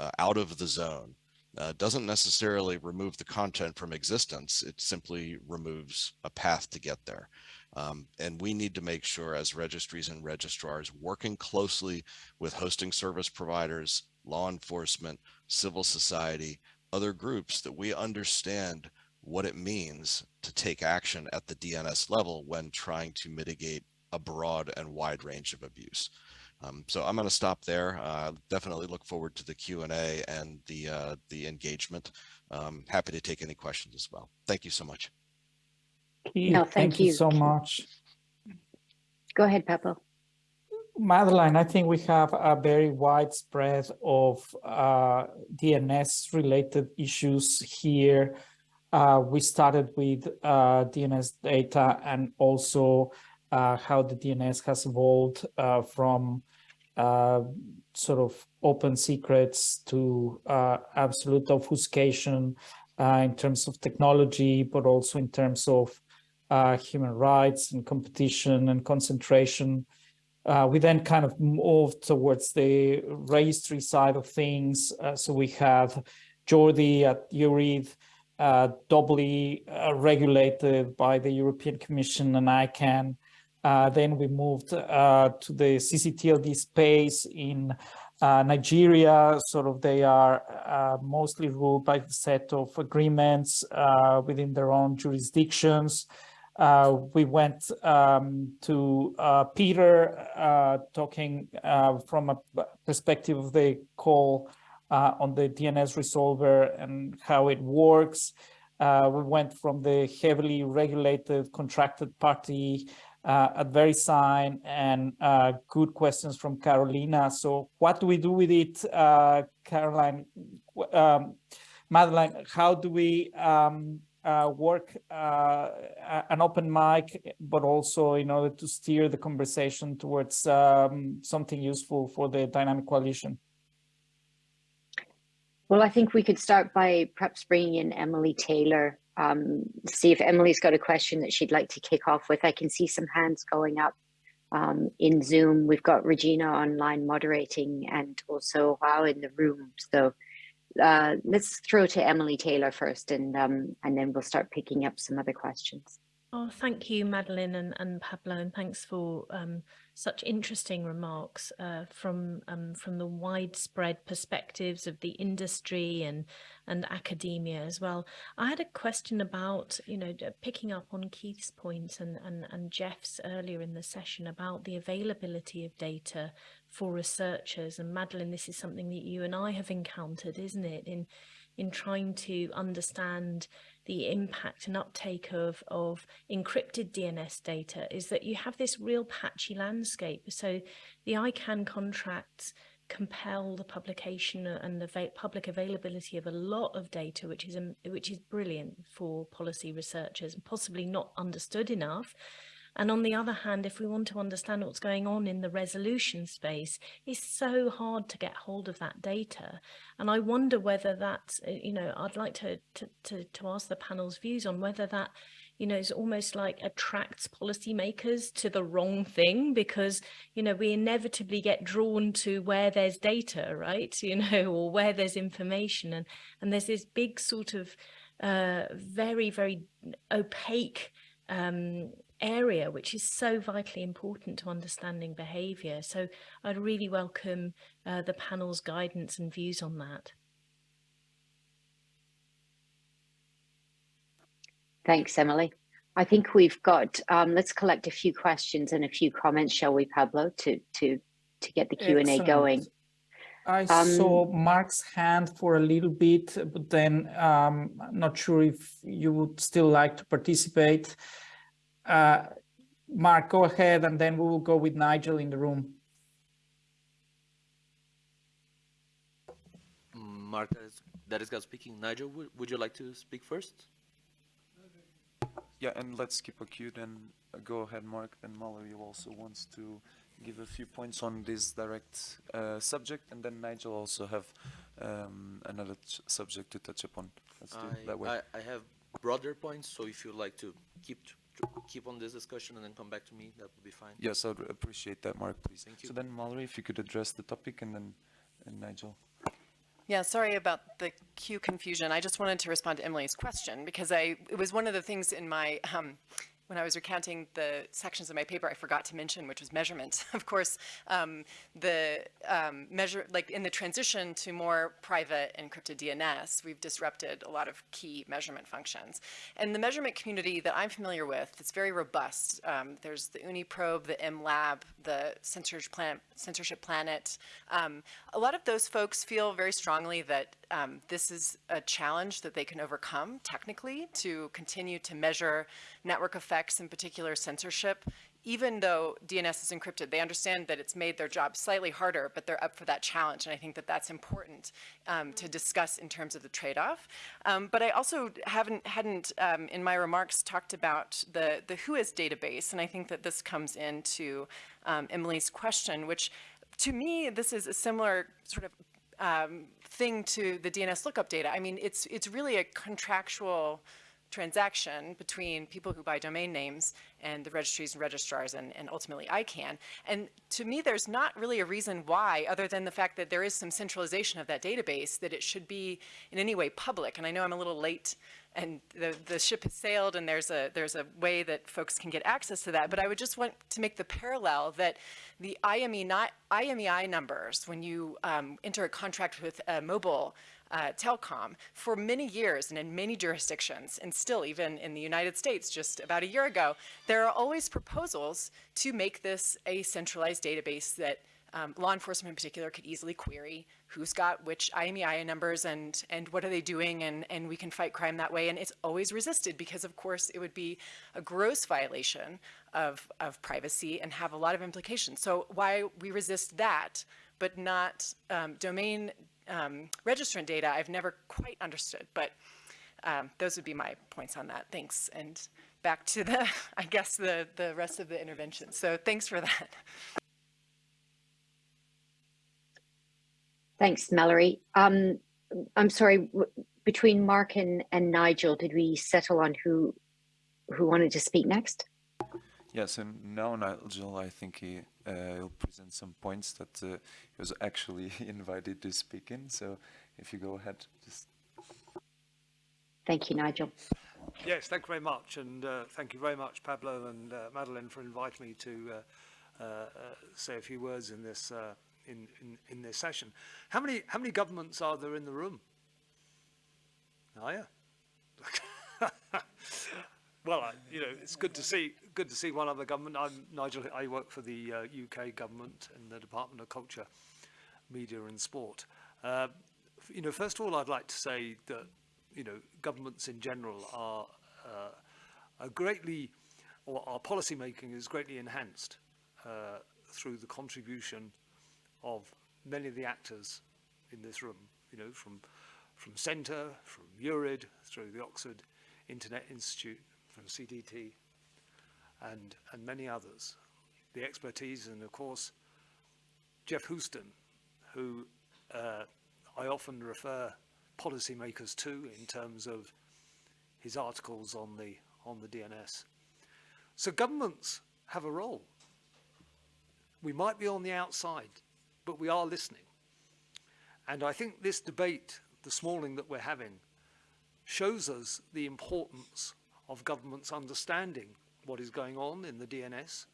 uh, out of the zone uh, doesn't necessarily remove the content from existence. It simply removes a path to get there. Um, and we need to make sure as registries and registrars working closely with hosting service providers, law enforcement, civil society, other groups that we understand what it means to take action at the DNS level when trying to mitigate a broad and wide range of abuse. Um, so I'm going to stop there. Uh, definitely look forward to the Q&A and the uh, the engagement. Um, happy to take any questions as well. Thank you so much. Keith, no, thank, thank you. you. so much. Go ahead, Pablo. Madeline, I think we have a very widespread of uh, DNS related issues here. Uh, we started with uh, DNS data and also uh, how the DNS has evolved uh, from uh, sort of open secrets to uh, absolute obfuscation uh, in terms of technology, but also in terms of uh, human rights and competition and concentration. we then kind of moved towards the registry side of things. so we have Jordi at EURid, uh, doubly uh, regulated by the European Commission and ICANN. Uh, then we moved uh, to the CCTLD space in uh, Nigeria. Sort of they are uh, mostly ruled by the set of agreements uh, within their own jurisdictions. We went um, to Peter talking from a perspective of the call on the DNS resolver and how it works. We went from the heavily regulated contracted party uh, at VeriSign and uh, good questions from Carolina. So what do we do with it, uh, Caroline? Um, Madeline, how do we um, uh, work uh, an open mic, but also in order to steer the conversation towards um, something useful for the dynamic coalition? Well, I think we could start by perhaps bringing in Emily Taylor, um, see if Emily's got a question that she'd like to kick off with. I can see some hands going up um, in Zoom. We've got Regina online moderating and also Wow in the room. So uh, let's throw to Emily Taylor first and, um, and then we'll start picking up some other questions. Oh, thank you, Madeline and, and Pablo, and thanks for um, such interesting remarks uh, from um, from the widespread perspectives of the industry and and academia as well. I had a question about, you know, picking up on Keith's point and, and, and Geoff's earlier in the session about the availability of data for researchers. And Madeline, this is something that you and I have encountered, isn't it, in in trying to understand the impact and uptake of, of encrypted DNS data is that you have this real patchy landscape. So the ICANN contracts compel the publication and the public availability of a lot of data, which is um, which is brilliant for policy researchers and possibly not understood enough. And on the other hand, if we want to understand what's going on in the resolution space, it's so hard to get hold of that data. And I wonder whether that, uh, you know, I'd like to, to, to, to ask the panel's views on whether that you know, is almost like attracts policymakers to the wrong thing because, you know, we inevitably get drawn to where there's data, right? You know, or where there's information. And, and there's this big sort of uh, very, very opaque um, area, which is so vitally important to understanding behaviour. So I'd really welcome uh, the panel's guidance and views on that. Thanks, Emily. I think we've got, um, let's collect a few questions and a few comments, shall we, Pablo, to, to, to get the Q&A going. I um, saw Mark's hand for a little bit, but then um, I'm not sure if you would still like to participate. Uh, Mark, go ahead, and then we will go with Nigel in the room. Mark, that is God speaking. Nigel, would, would you like to speak first? Yeah, and let's keep a queue then. Uh, go ahead, Mark. Then Mallory also wants to give a few points on this direct uh, subject, and then Nigel also have um, another subject to touch upon. Let's do I, that way. I, I have broader points, so if you'd like to keep keep on this discussion and then come back to me, that would be fine. Yes, I'd appreciate that, Mark, please. Thank you. So then, Mallory, if you could address the topic, and then and Nigel. Yeah, sorry about the queue confusion. I just wanted to respond to Emily's question because I it was one of the things in my um, when I was recounting the sections of my paper, I forgot to mention, which was measurement. of course, um, the um, measure, like in the transition to more private encrypted DNS, we've disrupted a lot of key measurement functions. And the measurement community that I'm familiar with, it's very robust. Um, there's the OONI Probe, the MLab, the Censorship Planet. Censorship Planet. Um, a lot of those folks feel very strongly that um, this is a challenge that they can overcome technically to continue to measure network effects, in particular censorship, even though DNS is encrypted, they understand that it's made their job slightly harder, but they're up for that challenge. And I think that that's important um, to discuss in terms of the trade-off. Um, but I also haven't, hadn't um, in my remarks talked about the, the WHOIS database. And I think that this comes into um, Emily's question, which to me, this is a similar sort of um, thing to the DNS lookup data. I mean, it's, it's really a contractual transaction between people who buy domain names and the registries and registrars and, and ultimately ICANN. And to me, there's not really a reason why, other than the fact that there is some centralization of that database, that it should be in any way public. And I know I'm a little late and the, the ship has sailed and there's a, there's a way that folks can get access to that. But I would just want to make the parallel that the IME, not, IMEI numbers, when you um, enter a contract with a mobile uh, telecom for many years and in many jurisdictions, and still even in the United States just about a year ago, there are always proposals to make this a centralized database that um, law enforcement in particular could easily query who's got which IMEI numbers and and what are they doing and and we can fight crime that way. And it's always resisted because of course it would be a gross violation of of privacy and have a lot of implications. So why we resist that but not um, domain um, registrant data I've never quite understood but um, those would be my points on that thanks and back to the I guess the the rest of the intervention so thanks for that Thanks, Mallory. Um, I'm sorry, between Mark and, and Nigel, did we settle on who who wanted to speak next? Yes, and now Nigel, I think he uh, will present some points that uh, he was actually invited to speak in. So if you go ahead, just. Thank you, Nigel. Yes, thank you very much. And uh, thank you very much, Pablo and uh, Madeleine, for inviting me to uh, uh, say a few words in this in, in, in this session. How many, how many governments are there in the room? Oh, yeah. well, I, you know, it's good to see good to see one other government. I'm Nigel. I work for the uh, UK government in the Department of Culture, Media and Sport. Uh, you know, first of all, I'd like to say that you know governments in general are uh, are greatly, or our policy making is greatly enhanced uh, through the contribution of many of the actors in this room, you know, from, from CENTR, from EURid, through the Oxford Internet Institute, from CDT, and, and many others. The expertise and, of course, Geoff Huston, who uh, I often refer policymakers to in terms of his articles on the, on the DNS. So governments have a role. We might be on the outside, but we are listening. And I think this debate this morning that we're having shows us the importance of governments understanding what is going on in the DNS.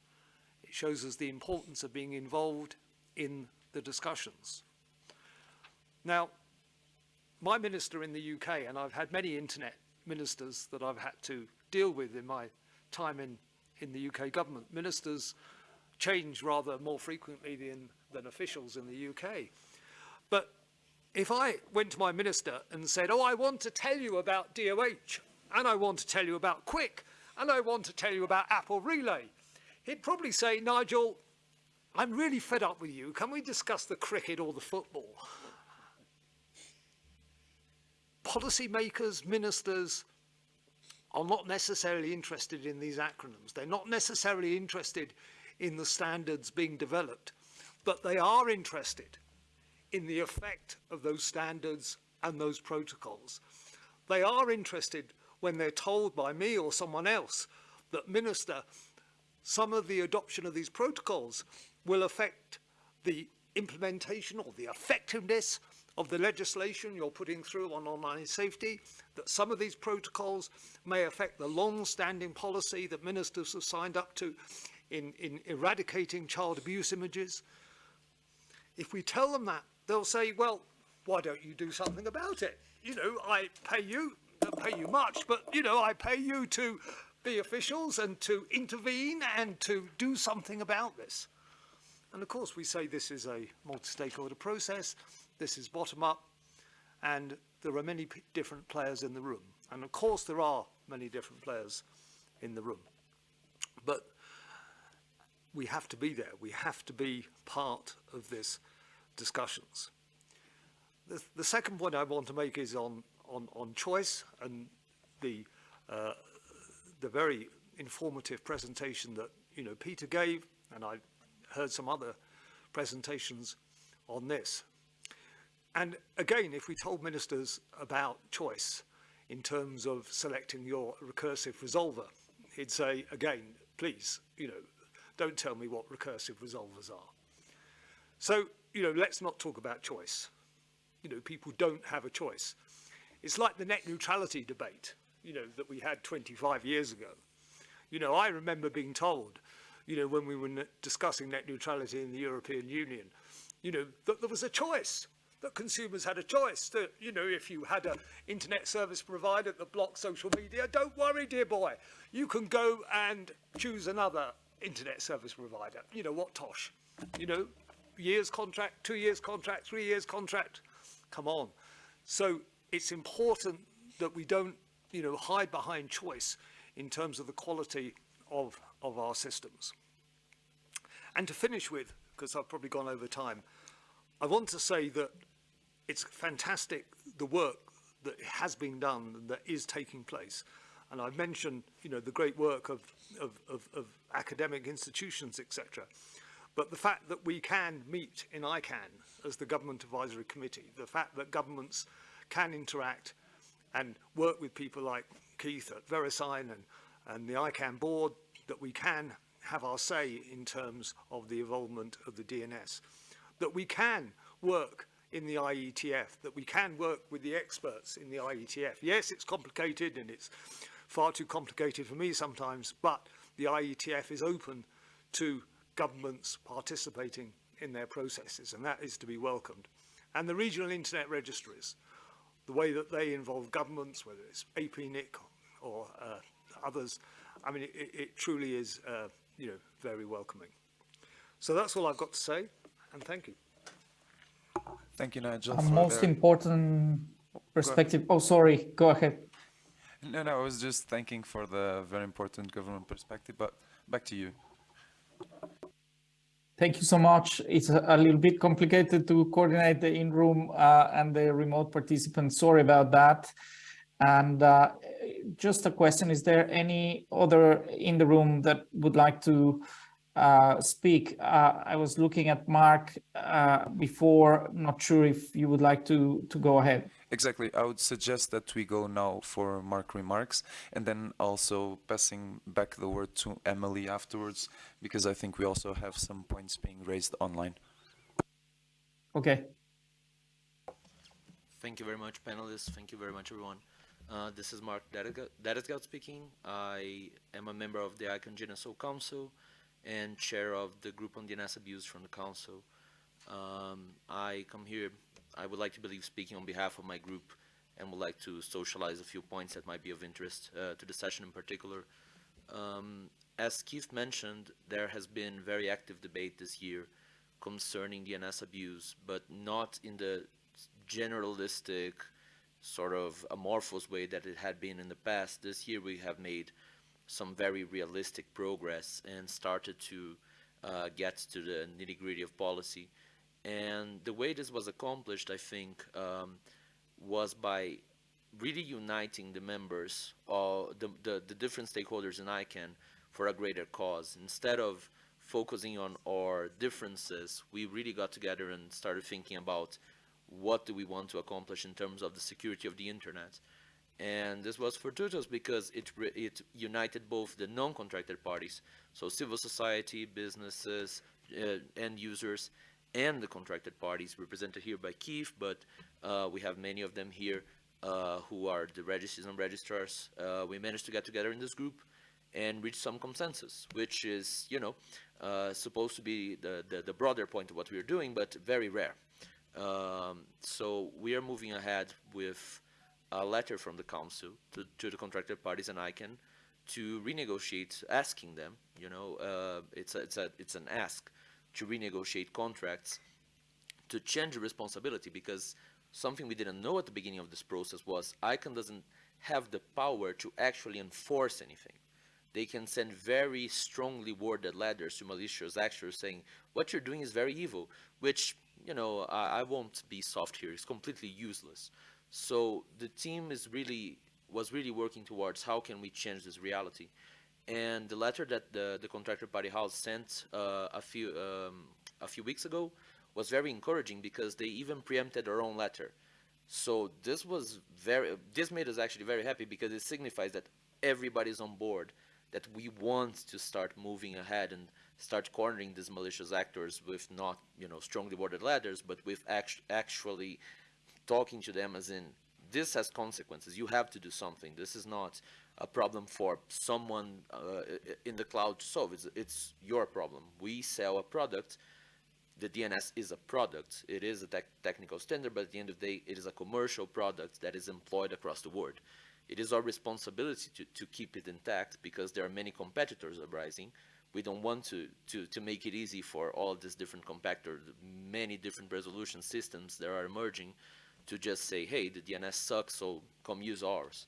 It shows us the importance of being involved in the discussions. Now, my minister in the UK, and I've had many internet ministers that I've had to deal with in my time in, in the UK government, ministers change rather more frequently than than officials in the UK. But if I went to my minister and said, oh, I want to tell you about DOH, and I want to tell you about QUIC, and I want to tell you about Apple Relay, he'd probably say, Nigel, I'm really fed up with you. Can we discuss the cricket or the football? Policymakers, ministers are not necessarily interested in these acronyms. They're not necessarily interested in the standards being developed but they are interested in the effect of those standards and those protocols. They are interested when they're told by me or someone else that minister, some of the adoption of these protocols will affect the implementation or the effectiveness of the legislation you're putting through on online safety, that some of these protocols may affect the long-standing policy that ministers have signed up to in, in eradicating child abuse images, if we tell them that, they'll say, well, why don't you do something about it? You know, I pay you, don't pay you much, but, you know, I pay you to be officials and to intervene and to do something about this. And of course, we say this is a multi-stakeholder process, this is bottom-up, and there are many different players in the room. And of course, there are many different players in the room. But we have to be there. We have to be part of this discussions. The, the second point I want to make is on, on, on choice and the, uh, the very informative presentation that you know Peter gave, and I heard some other presentations on this. And again, if we told ministers about choice in terms of selecting your recursive resolver, he'd say, again, please, you know, don't tell me what recursive resolvers are. So, you know, let's not talk about choice. You know, people don't have a choice. It's like the net neutrality debate, you know, that we had 25 years ago. You know, I remember being told, you know, when we were discussing net neutrality in the European Union, you know, that there was a choice, that consumers had a choice, that, you know, if you had an internet service provider that blocked social media, don't worry, dear boy, you can go and choose another internet service provider. You know, what tosh? You know, years contract, two years contract, three years contract. Come on. So it's important that we don't, you know, hide behind choice in terms of the quality of, of our systems. And to finish with, because I've probably gone over time, I want to say that it's fantastic the work that has been done and that is taking place. And I've mentioned, you know, the great work of, of, of, of academic institutions, etc. But the fact that we can meet in ICANN as the Government Advisory Committee, the fact that governments can interact and work with people like Keith at VeriSign and, and the ICANN board, that we can have our say in terms of the involvement of the DNS, that we can work in the IETF, that we can work with the experts in the IETF. Yes, it's complicated and it's far too complicated for me sometimes, but the IETF is open to governments participating in their processes, and that is to be welcomed. And the regional internet registries, the way that they involve governments, whether it's APNIC or uh, others, I mean, it, it truly is, uh, you know, very welcoming. So that's all I've got to say, and thank you. Thank you, Nigel. A most the... important perspective. Oh, sorry. Go ahead. No, no, I was just thanking for the very important government perspective, but back to you. Thank you so much. It's a, little bit complicated to coordinate the in-room uh, and the remote participants. Sorry about that. And uh, just a question, is there any other in the room that would like to uh, speak? Uh, I was looking at Mark uh, before, not sure if you would like to, to go ahead. Exactly. I would suggest that we go now for Mark remarks and then also passing back the word to Emily afterwards, because I think we also have some points being raised online. Okay. Thank you very much, panelists. Thank you very much, everyone. Uh, this is Mark Datysgeld speaking. I am a member of the ICANN GNSO Council and chair of the group on DNS abuse from the council. Um, I come here, I would like to believe speaking on behalf of my group and would like to socialize a few points that might be of interest uh, to the session in particular. Um, as Keith mentioned, there has been very active debate this year concerning DNS abuse, but not in the generalistic sort of amorphous way that it had been in the past. This year we have made some very realistic progress and started to uh, get to the nitty gritty of policy. And the way this was accomplished, I think, um, was by really uniting the members, or the, the, the different stakeholders in ICANN for a greater cause. Instead of focusing on our differences, we really got together and started thinking about what do we want to accomplish in terms of the security of the internet. And this was fortuitous because it, it united both the non-contracted parties, so civil society, businesses, uh, end users, and the contracted parties represented here by Keith, but uh, we have many of them here uh, who are the registries and registrars. Uh, we managed to get together in this group and reach some consensus, which is, you know, uh, supposed to be the, the, the, broader point of what we're doing, but very rare. Um, so we are moving ahead with a letter from the council to, to the contracted parties and ICANN to renegotiate, asking them, you know, uh, it's, a, it's, a, it's an ask to renegotiate contracts to change the responsibility because something we didn't know at the beginning of this process was ICANN doesn't have the power to actually enforce anything. They can send very strongly worded letters to malicious actors saying, what you're doing is very evil, which, you know, I, I won't be soft here, it's completely useless. So the team is really was really working towards how can we change this reality. And the letter that the, the contractor party house sent uh, a few um, a few weeks ago was very encouraging because they even preempted their own letter. So this was very this made us actually very happy because it signifies that everybody's on board, that we want to start moving ahead and start cornering these malicious actors with not you know strongly worded letters, but with act actually talking to them as in this has consequences. You have to do something. This is not a problem for someone uh, in the cloud to solve. It's, it's your problem. We sell a product. The DNS is a product. It is a te technical standard, but at the end of the day, it is a commercial product that is employed across the world. It is our responsibility to, to keep it intact because there are many competitors arising, we don't want to, to, to make it easy for all these different compactor, many different resolution systems that are emerging to just say, hey, the DNS sucks, so come use ours.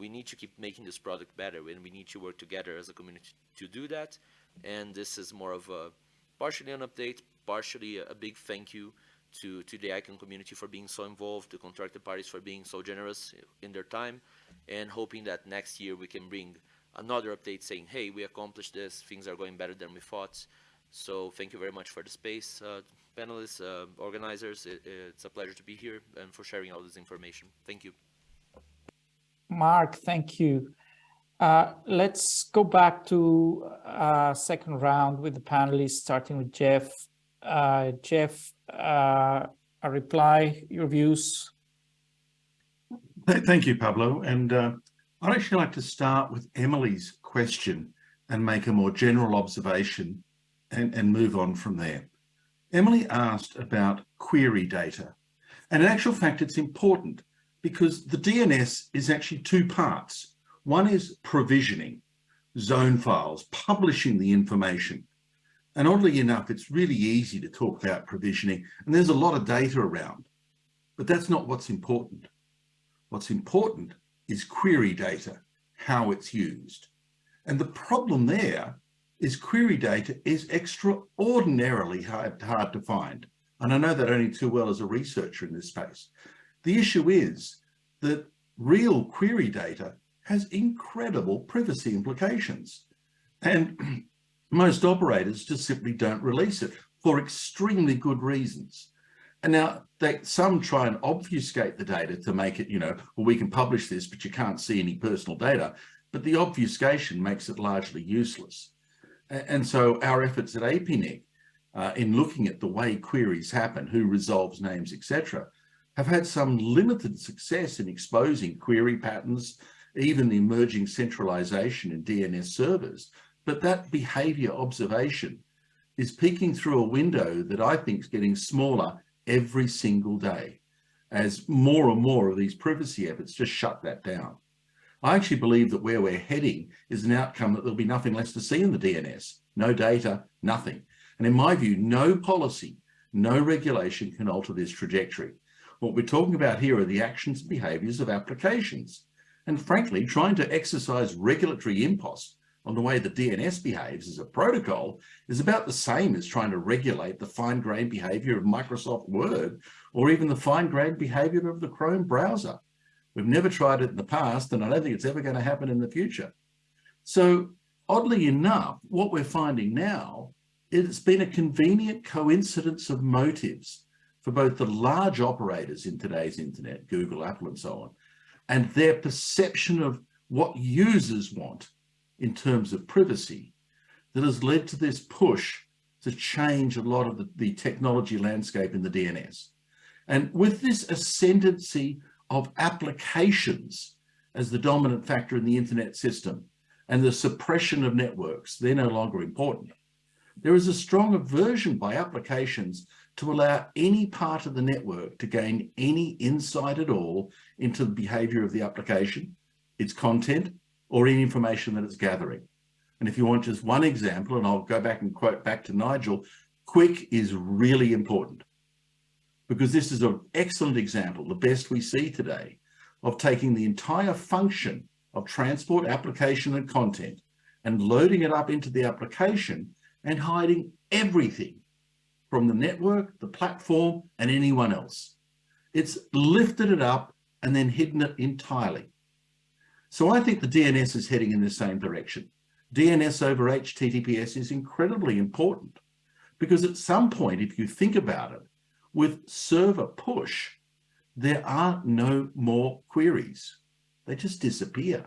We need to keep making this product better and we need to work together as a community to do that. And this is more of a partially an update, partially a, big thank you to, to the ICANN community for being so involved, the contracted parties for being so generous in their time, and hoping that next year we can bring another update saying, hey, we accomplished this, things are going better than we thought. So thank you very much for the space, uh, panelists, uh, organizers. It, it's a pleasure to be here and for sharing all this information. Thank you. Mark, thank you. Uh, let's go back to uh, second round with the panelists, starting with Geoff. Uh, Geoff, uh, a reply, your views? Thank you, Pablo. And uh, I'd actually like to start with Emily's question and make a more general observation and, and move on from there. Emily asked about query data. And in actual fact, it's important because the DNS is actually two parts. One is provisioning zone files, publishing the information. And oddly enough, it's really easy to talk about provisioning and there's a lot of data around, but that's not what's important. What's important is query data, how it's used. And the problem there is query data is extraordinarily hard, hard to find. And I know that only too well as a researcher in this space. The issue is that real query data has incredible privacy implications. And most operators just simply don't release it for extremely good reasons. And now they, some try and obfuscate the data to make it, you know, well, we can publish this, but you can't see any personal data. But the obfuscation makes it largely useless. And so our efforts at APNIC uh, in looking at the way queries happen, who resolves names, etc., have had some limited success in exposing query patterns, even the emerging centralization in DNS servers. But that behavior observation is peeking through a window that I think is getting smaller every single day as more and more of these privacy efforts just shut that down. I actually believe that where we're heading is an outcome that there'll be nothing less to see in the DNS, no data, nothing. And in my view, no policy, no regulation can alter this trajectory. What we're talking about here are the actions and behaviors of applications. And frankly, trying to exercise regulatory impost on the way the DNS behaves as a protocol is about the same as trying to regulate the fine-grained behavior of Microsoft Word or even the fine-grained behavior of the Chrome browser. We've never tried it in the past, and I don't think it's ever going to happen in the future. So oddly enough, what we're finding now, it's been a convenient coincidence of motives for both the large operators in today's internet, Google, Apple, and so on, and their perception of what users want in terms of privacy that has led to this push to change a lot of the, the technology landscape in the DNS. And with this ascendancy of applications as the dominant factor in the internet system and the suppression of networks, they're no longer important. There is a strong aversion by applications to allow any part of the network to gain any insight at all into the behavior of the application, its content, or any information that it's gathering. And if you want just one example, and I'll go back and quote back to Nigel, QUIC is really important because this is an excellent example, the best we see today, of taking the entire function of transport, application, and content and loading it up into the application and hiding everything from the network, the platform, and anyone else. It's lifted it up and then hidden it entirely. So I think the DNS is heading in the same direction. DNS over HTTPS is incredibly important because at some point, if you think about it, with server push, there are no more queries. They just disappear.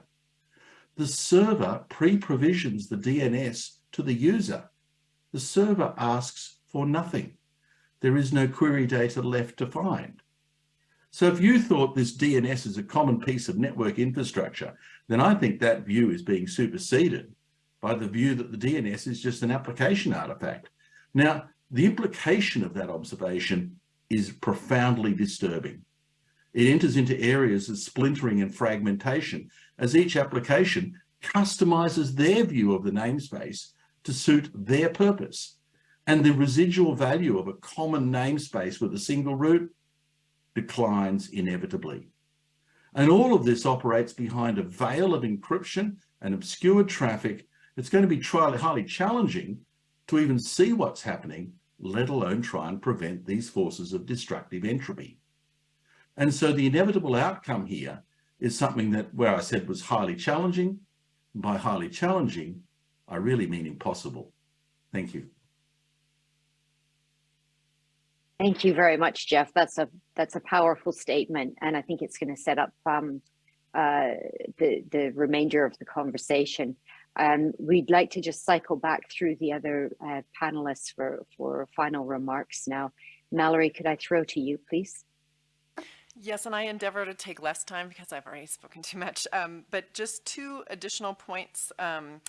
The server pre-provisions the DNS to the user. The server asks for nothing. There is no query data left to find. So if you thought this DNS is a common piece of network infrastructure, then I think that view is being superseded by the view that the DNS is just an application artifact. Now, the implication of that observation is profoundly disturbing. It enters into areas of splintering and fragmentation as each application customizes their view of the namespace to suit their purpose. And the residual value of a common namespace with a single root declines inevitably. And all of this operates behind a veil of encryption and obscured traffic. It's going to be highly challenging to even see what's happening, let alone try and prevent these forces of destructive entropy. And so the inevitable outcome here is something that where I said was highly challenging. By highly challenging, I really mean impossible. Thank you. Thank you very much, Geoff. That's a that's a powerful statement, and I think it's going to set up um, uh, the the remainder of the conversation. Um, we'd like to just cycle back through the other uh, panelists for for final remarks now. Mallory, could I throw to you, please? Yes, and I endeavor to take less time because I've already spoken too much. Um, but just two additional points um,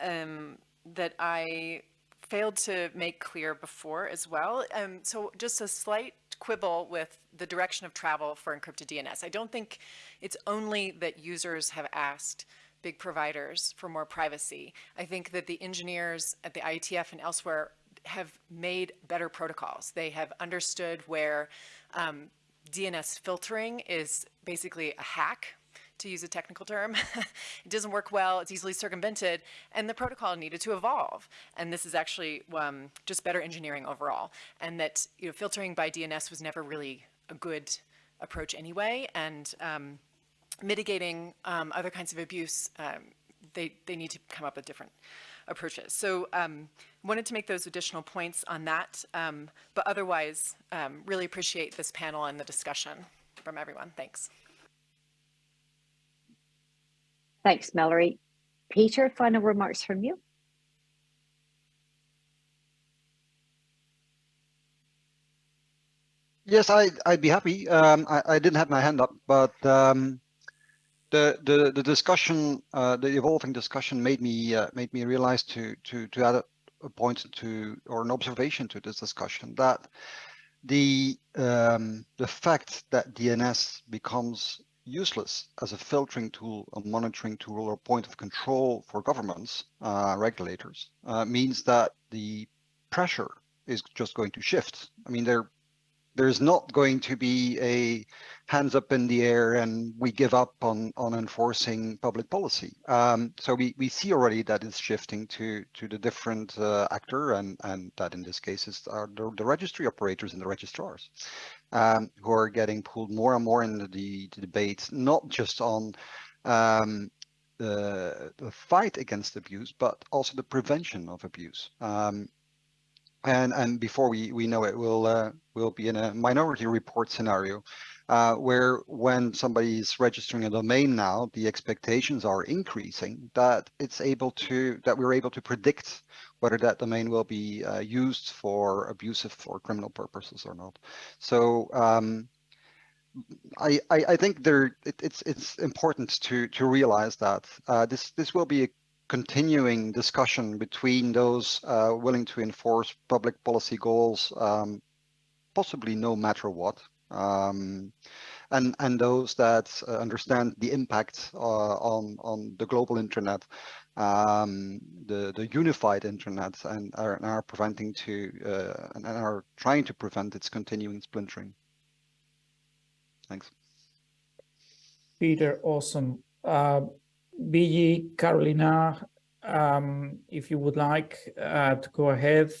um, that I failed to make clear before as well. Um, so just a slight quibble with the direction of travel for encrypted DNS. I don't think it's only that users have asked big providers for more privacy. I think that the engineers at the IETF and elsewhere have made better protocols. They have understood where um, DNS filtering is basically a hack to use a technical term. it doesn't work well, it's easily circumvented, and the protocol needed to evolve. And this is actually um, just better engineering overall. And that you know, filtering by DNS was never really a good approach anyway, and um, mitigating um, other kinds of abuse, um, they, they need to come up with different approaches. So um, wanted to make those additional points on that, um, but otherwise um, really appreciate this panel and the discussion from everyone. Thanks. Thanks, Mallory. Peter, final remarks from you? Yes, I, I'd be happy. Um, I, I, didn't have my hand up, but um, the, the the discussion, uh, the evolving discussion, made me uh, made me realize to to to add a, a point to or an observation to this discussion that the um, the fact that DNS becomes useless as a filtering tool, a monitoring tool, or point of control for governments, uh, regulators, uh, means that the pressure is just going to shift. I mean, there, there's not going to be a hands up in the air and we give up on on enforcing public policy. Um, so we we see already that it's shifting to to the different uh, actor and and that in this case is are the, the registry operators and the registrars um, who are getting pulled more and more into the, the not just on um, the, the, fight against abuse, but also the prevention of abuse. Um, and and before we we know it, we'll uh, we'll be in a minority report scenario uh, where when somebody is registering a domain now, the expectations are increasing that it's able to, that we're able to predict whether that domain will be uh, used for abusive or criminal purposes or not. So um, I, I, think there it, it's it's important to to realize that uh, this this will be a continuing discussion between those uh, willing to enforce public policy goals, um, possibly no matter what, um, and and those that uh, understand the impact uh, on on the global internet, um, the the unified internet, and are, and are preventing to uh, and are trying to prevent its continuing splintering. Thanks. Peter, awesome. Uh, Biyi, Carolina, um, if you would like uh, to go ahead,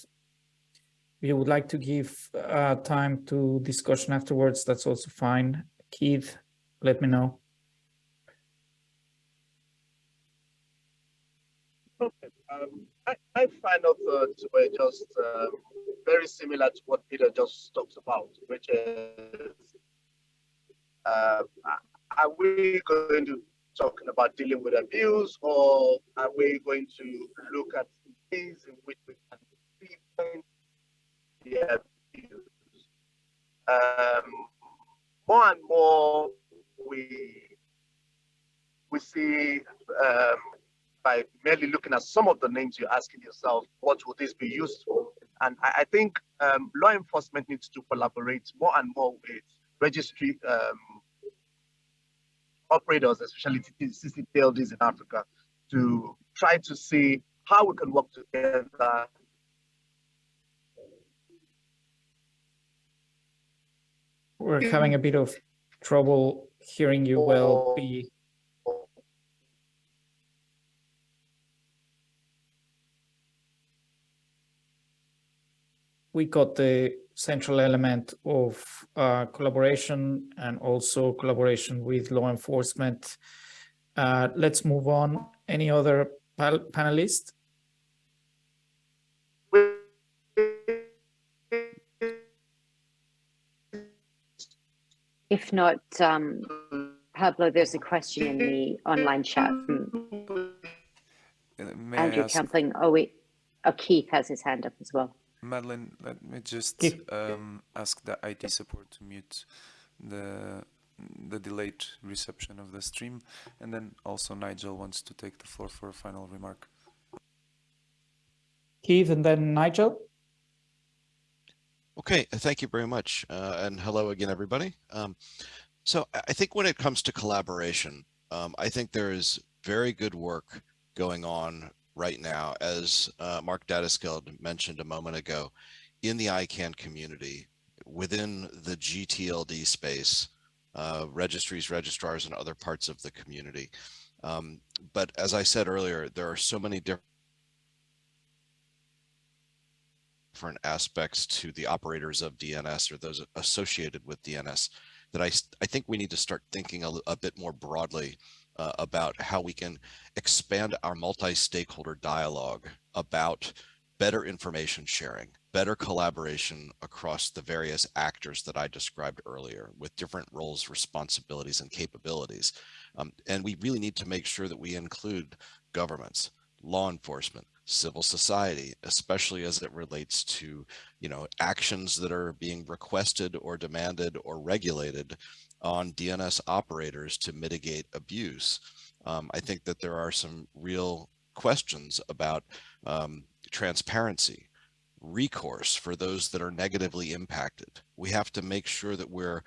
you would like to give uh, time to discussion afterwards, that's also fine. Keith, let me know. Okay. Um, I, my final thoughts were just um, very similar to what Peter just talked about, which is, uh, are we going to talking about dealing with abuse, or are we going to look at ways in which we can prevent yeah, um, more and more we we see um, by merely looking at some of the names you're asking yourself, what would this be used for? And I, I think um, law enforcement needs to collaborate more and more with registry um, operators, especially CCTLDs in Africa, to try to see how we can work together. We're having a bit of trouble hearing you well. We got the central element of uh, collaboration and also collaboration with law enforcement. Uh, let's move on. Any other panelists? If not, um, Pablo, there's a question in the online chat from Uh, May Andrew I Campling. Oh, wait, oh, Keith has his hand up as well. Madeline, let me just um, ask the IT support to mute the the delayed reception of the stream, and then also Nigel wants to take the floor for a final remark. Keith and then Nigel? Okay, thank you very much. Uh, and hello again, everybody. Um, so I I think when it comes to collaboration, um, I think there is very good work going on right now, as uh, Mark Datysgeld mentioned a moment ago, in the ICANN community, within the GTLD space, uh, registries, registrars, and other parts of the community. Um, but as I said earlier, there are so many different different aspects to the operators of DNS or those associated with DNS that I, I think we need to start thinking a, a bit more broadly uh, about how we can expand our multi-stakeholder dialogue about better information sharing, better collaboration across the various actors that I described earlier with different roles, responsibilities, and capabilities. Um, and we really need to make sure that we include governments, law enforcement, civil society, especially as it relates to, you know, actions that are being requested or demanded or regulated on DNS operators to mitigate abuse. Um, I think that there are some real questions about um, transparency, recourse for those that are negatively impacted. We have to make sure that we're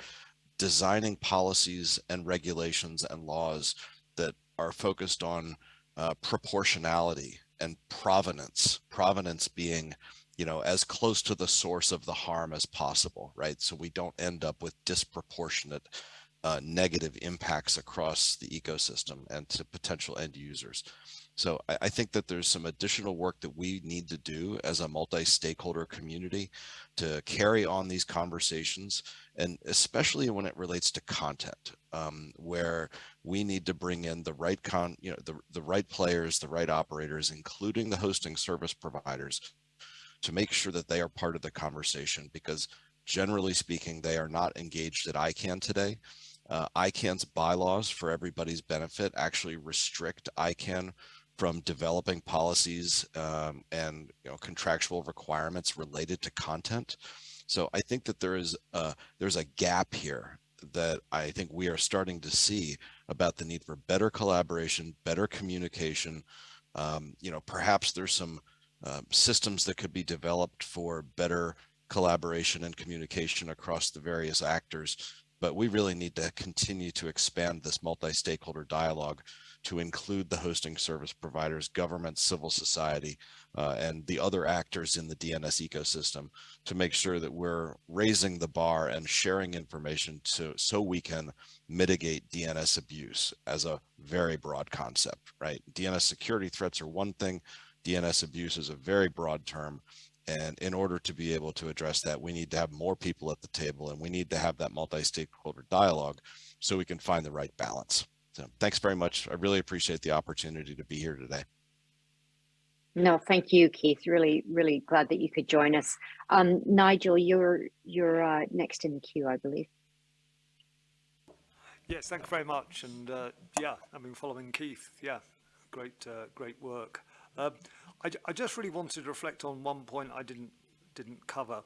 designing policies and regulations and laws that are focused on uh, proportionality and provenance, provenance being, you know, as close to the source of the harm as possible, right? So we don't end up with disproportionate uh, negative impacts across the ecosystem and to potential end users. So I, I, think that there's some additional work that we need to do as a multi-stakeholder community to carry on these conversations, and especially when it relates to content, um, where we need to bring in the right con, you know, the, the right players, the right operators, including the hosting service providers, to make sure that they are part of the conversation because generally speaking, they are not engaged at ICANN today. Uh, ICANN's bylaws for everybody's benefit actually restrict ICANN from developing policies um, and you know, contractual requirements related to content. So I think that there is a, there's a gap here that I think we are starting to see about the need for better collaboration, better communication. Um, you know, perhaps there's some uh, systems that could be developed for better collaboration and communication across the various actors but we really need to continue to expand this multi-stakeholder dialogue to include the hosting service providers, government, civil society, uh, and the other actors in the DNS ecosystem to make sure that we're raising the bar and sharing information to, so we can mitigate DNS abuse as a very broad concept, right? DNS security threats are one thing, DNS abuse is a very broad term, and in order to be able to address that, we need to have more people at the table and we need to have that multi-stakeholder dialogue so we can find the right balance. So thanks very much. I really appreciate the opportunity to be here today. No, thank you, Keith. Really, really glad that you could join us. Um, Nigel, you're you're uh, next in the queue, I believe. Yes, thank you very much. And uh, yeah, I mean, following Keith, yeah, great, uh, great work. Um, I, I just really wanted to reflect on one point I didn't didn't cover,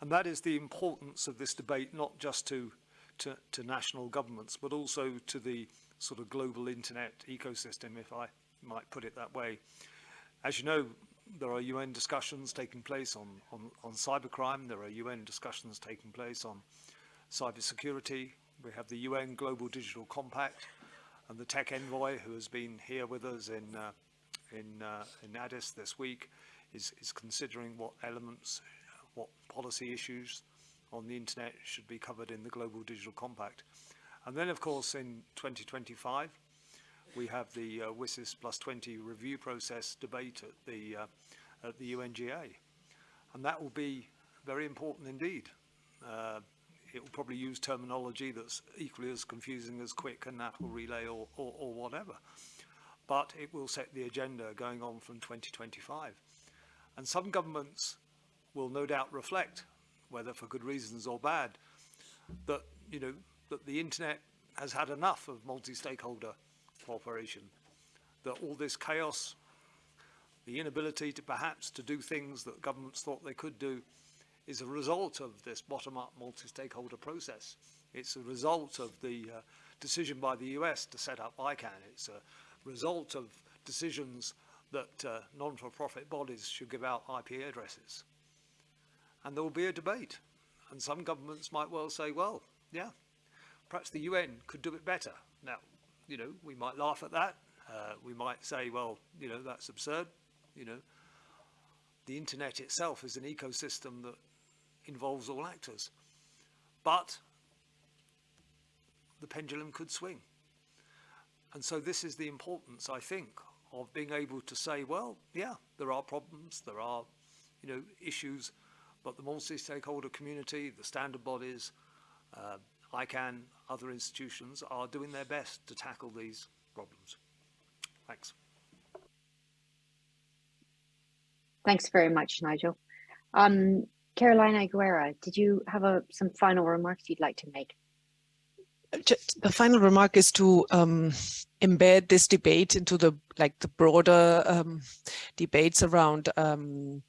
and that is the importance of this debate not just to to, to national governments, but also to the sort of global internet ecosystem, if I might put it that way. As you know, there are UN discussions taking place on, on, on cybercrime. There are UN discussions taking place on cybersecurity. We have the UN Global Digital Compact and the Tech Envoy, who has been here with us in uh, in, uh, in Addis this week is, is considering what elements, what policy issues on the internet should be covered in the Global Digital Compact. And then, of course, in 2025, we have the uh, WSIS plus 20 review process debate at the, uh, at the UNGA. And that will be very important indeed. Uh, it will probably use terminology that's equally as confusing as quick and that will relay or, or, or whatever. But it will set the agenda going on from 2025. And some governments will no doubt reflect, whether for good reasons or bad, that, you know, that the internet has had enough of multi-stakeholder cooperation, that all this chaos, the inability to perhaps to do things that governments thought they could do is a result of this bottom-up multi-stakeholder process. It's a result of the uh, decision by the US to set up ICANN. It's a result of decisions that uh, non-for-profit bodies should give out IP addresses. And there will be a debate. And some governments might well say, well, yeah, perhaps the UN could do it better. Now, you know, we might laugh at that. Uh, we might say, well, you know, that's absurd. You know, the internet itself is an ecosystem that involves all actors. But the pendulum could swing. And so this is the importance, I think, of being able to say, well, yeah, there are problems, there are, you know, issues, but the multi-stakeholder community, the standard bodies, uh, ICANN, other institutions are doing their best to tackle these problems. Thanks. Thanks very much, Nigel. Um, Carolina Aguerre, did you have a, some final remarks you'd like to make? The final remark is to um, embed this debate into the like the broader um, debates around um,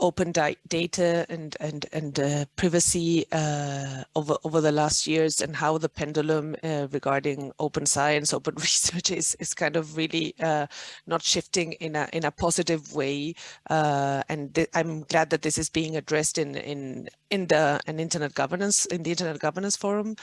open data and and and uh, privacy uh, over over the last years and how the pendulum uh, regarding open science, open research is is kind of really uh, not shifting in a in a positive way. Uh, and I'm glad that this is being addressed in in in the an internet governance in the internet governance forum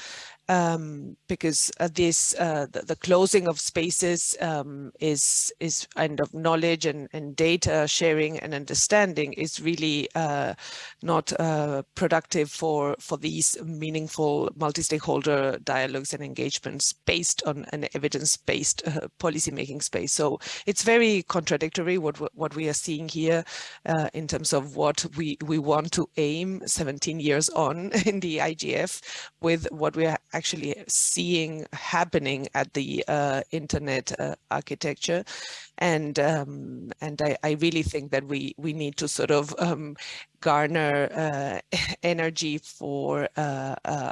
um, because uh, this uh, the, the, closing of spaces um, is is kind of knowledge and, and data sharing and understanding is really uh, not uh, productive for for these meaningful multi-stakeholder dialogues and engagements based on an evidence-based uh, policy making space. So it's very contradictory what what we are seeing here uh, in terms of what we we want to aim 17 years on in the IGF with what we are actually seeing happening at the uh, internet uh, architecture. And um, and I, I, really think that we we need to sort of um, garner uh, energy for uh, uh,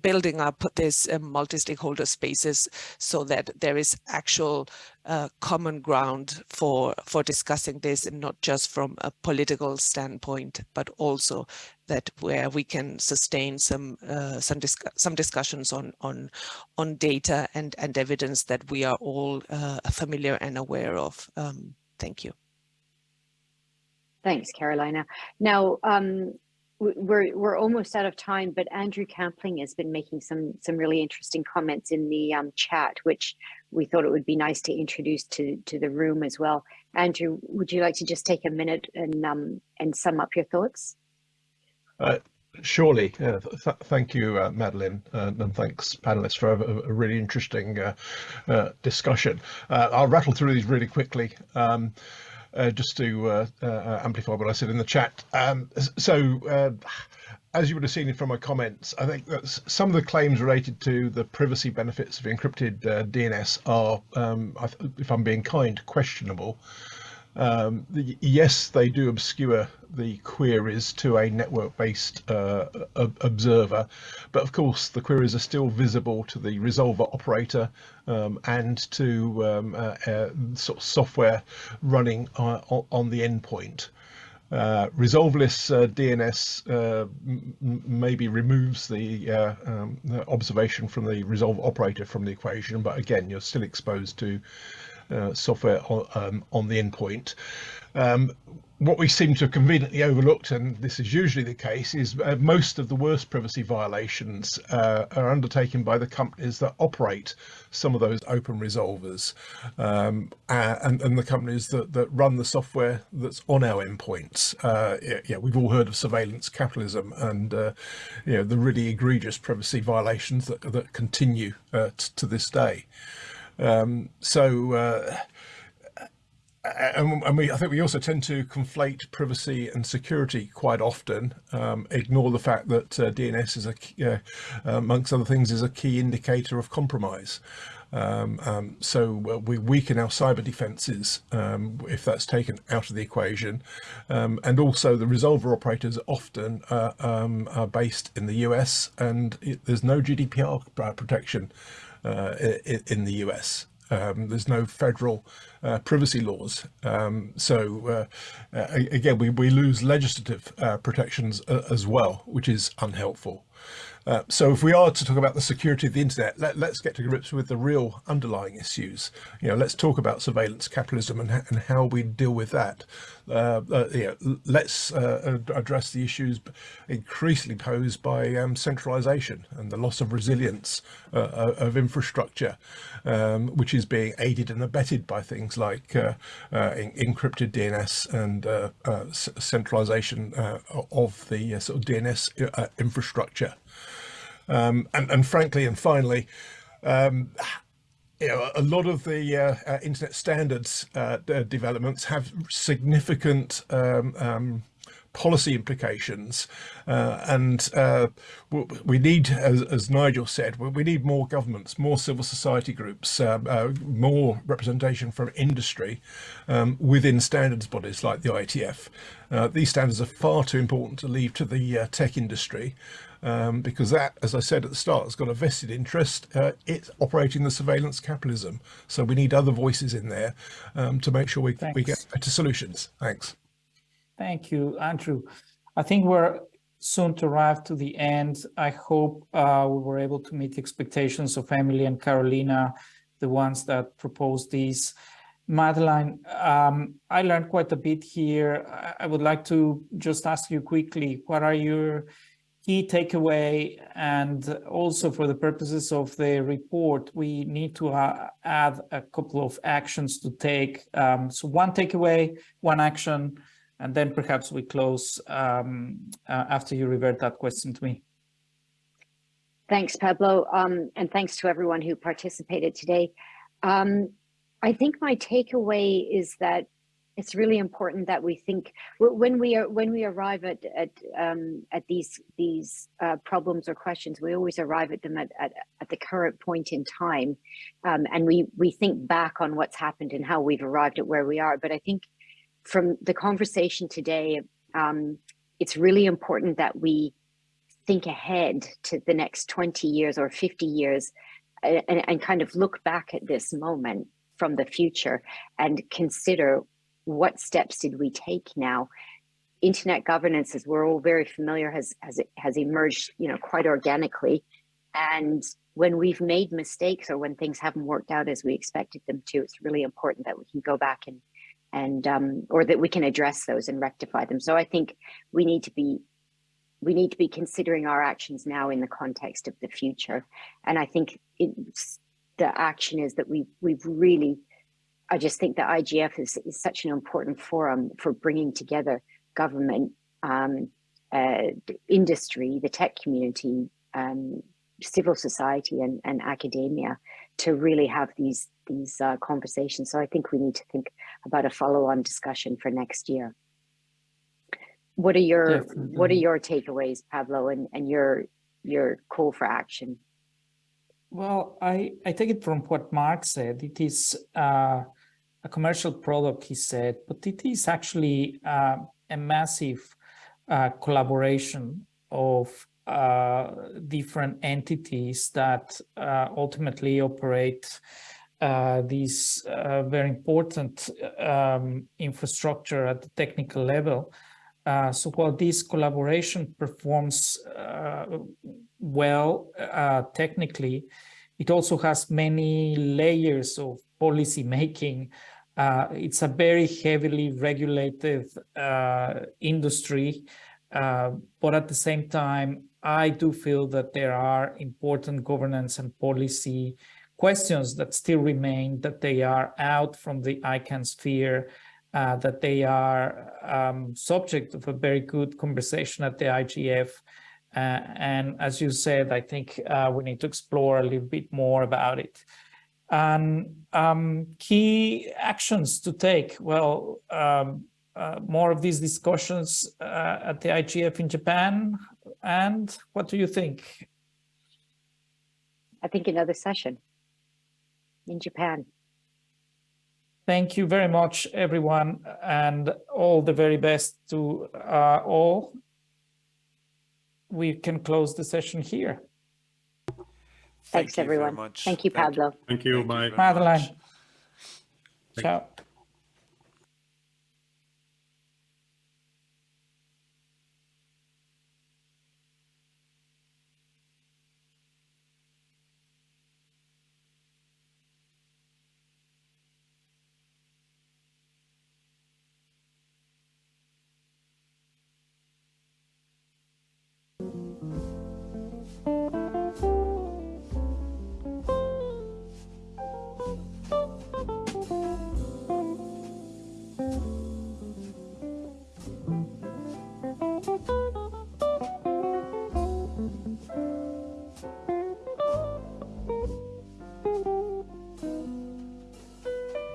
building up this uh, multi-stakeholder spaces so that there is actual uh, common ground for for discussing this and not just from a political standpoint but also that where we can sustain some uh, some dis some discussions on on on data and and evidence that we are all uh, familiar and aware of. Um, thank you. Thanks carolina. Now um, we're we're almost out of time, but Andrew Campling has been making some some really interesting comments in the um, chat, which we thought it would be nice to introduce to to the room as well. Andrew, would you like to just take a minute and um, and sum up your thoughts? Uh, surely. Uh, th thank you, uh, Madeline, uh, and thanks, panelists, for a, a really interesting uh, uh, discussion. I'll rattle through these really quickly. Um, uh, just to uh, uh, amplify what I said in the chat. Um, so, uh, as you would have seen from my comments, I think that some of the claims related to the privacy benefits of encrypted DNS are, um, if I'm being kind, questionable. Um, the, yes, they do obscure the queries to a network-based uh, observer, but of course the queries are still visible to the resolver operator um, and to um, uh, uh, sort of software running uh, on the endpoint. Uh, resolveless uh, DNS uh, maybe removes the, uh, um, the, observation from the resolve operator from the equation, but again, you're still exposed to uh, software on, um, on the endpoint. Um, what we seem to have conveniently overlooked, and this is usually the case, is uh, most of the worst privacy violations uh, are undertaken by the companies that operate some of those open resolvers um, and, and, the companies that, that run the software that's on our endpoints. Uh, yeah, we've all heard of surveillance capitalism and uh, you know, the really egregious privacy violations that, that continue uh, to this day. Um, so uh, and, and, we, I think we also tend to conflate privacy and security quite often, um, ignore the fact that uh, DNS is a, uh, amongst other things, is a key indicator of compromise. Um, um, so uh, we weaken our cyber defenses um, if that's taken out of the equation. Um, and also the resolver operators often uh, um, are based in the US and it, there's no GDPR protection uh, in, in the US. Um, there's no federal uh, privacy laws. Um, so uh, uh, again, we, we lose legislative uh, protections uh, as well, which is unhelpful. Uh, so if we are to talk about the security of the internet, let, us get to grips with the real underlying issues. You know, let's talk about surveillance capitalism and, and how we deal with that. Uh, uh, yeah, let's uh, address the issues increasingly posed by um, centralization and the loss of resilience uh, uh, of infrastructure, um, which is being aided and abetted by things like encrypted DNS and centralization of the sort of DNS infrastructure. Um, and, and frankly, and finally, um, you know, a lot of the uh, uh, internet standards uh, developments have significant um, um, policy implications. Uh, and uh, we need as, as, Nigel said we need more governments more civil society groups uh, more representation from industry um, within standards bodies like the IETF these standards are far too important to leave to the tech industry um, because that, as I said at the start, has got a vested interest. Uh, it's operating the surveillance capitalism. So we need other voices in there um, to make sure we, we get better solutions. Thanks. Thank you, Andrew. I think we're soon to arrive to the end. I hope uh, we were able to meet the expectations of Emily and Carolina, the ones that proposed these. Madeline, um, I learned quite a bit here. I would like to just ask you quickly, what are your key takeaway and also for the purposes of the report, we need to uh, add a couple of actions to take. Um, so one takeaway, one action, and then perhaps we close um, uh, after you revert that question to me. Thanks, Pablo, um, and thanks to everyone who participated today. Um, I think my takeaway is that it's really important that we think when we are when we arrive at at um, at these these uh, problems or questions, we always arrive at them at, at, at the current point in time, um, and we we think back on what's happened and how we've arrived at where we are. But I think from the conversation today, um, it's really important that we think ahead to the next 20 years or 50 years and, and kind of look back at this moment from the future and consider what steps did we take now? Internet governance, as we're all very familiar, has has has emerged, you know, quite organically. And when we've made mistakes or when things haven't worked out as we expected them to, it's really important that we can go back and and um, or that we can address those and rectify them. So I think we need to be we need to be considering our actions now in the context of the future. And I think it's, the action is that we we've really I just think that IGF is, is such an important forum for bringing together government, um, uh, industry, the tech community, um, civil society and, and academia to really have these these uh, conversations. So I think we need to think about a follow-on discussion for next year. What are your Definitely. what are your takeaways, Pablo, and, and your your call for action? Well, I, I take it from what Mark said. It is uh, a commercial product, he said, but it is actually uh, a massive uh, collaboration of uh, different entities that uh, ultimately operate uh, this uh, very important um, infrastructure at the technical level. so while this collaboration performs well technically, it also has many layers of policy making. Uh, it's a very heavily regulated uh, industry, uh, but at the same time, I do feel that there are important governance and policy questions that still remain, that they are out from the ICANN sphere, uh, that they are um, subject of a very good conversation at the IGF. Uh, and as you said, I think uh, we need to explore a little bit more about it. And um, key actions to take, well, um, uh, more of these discussions uh, at the IGF in Japan. And what do you think? I think another session in Japan. Thank you very much, everyone, and all the very best to uh, all. We can close the session here. Thanks, you very everyone. Thank you, Pablo. Thank you. Thank you Bye. very much. Madeline. Ciao.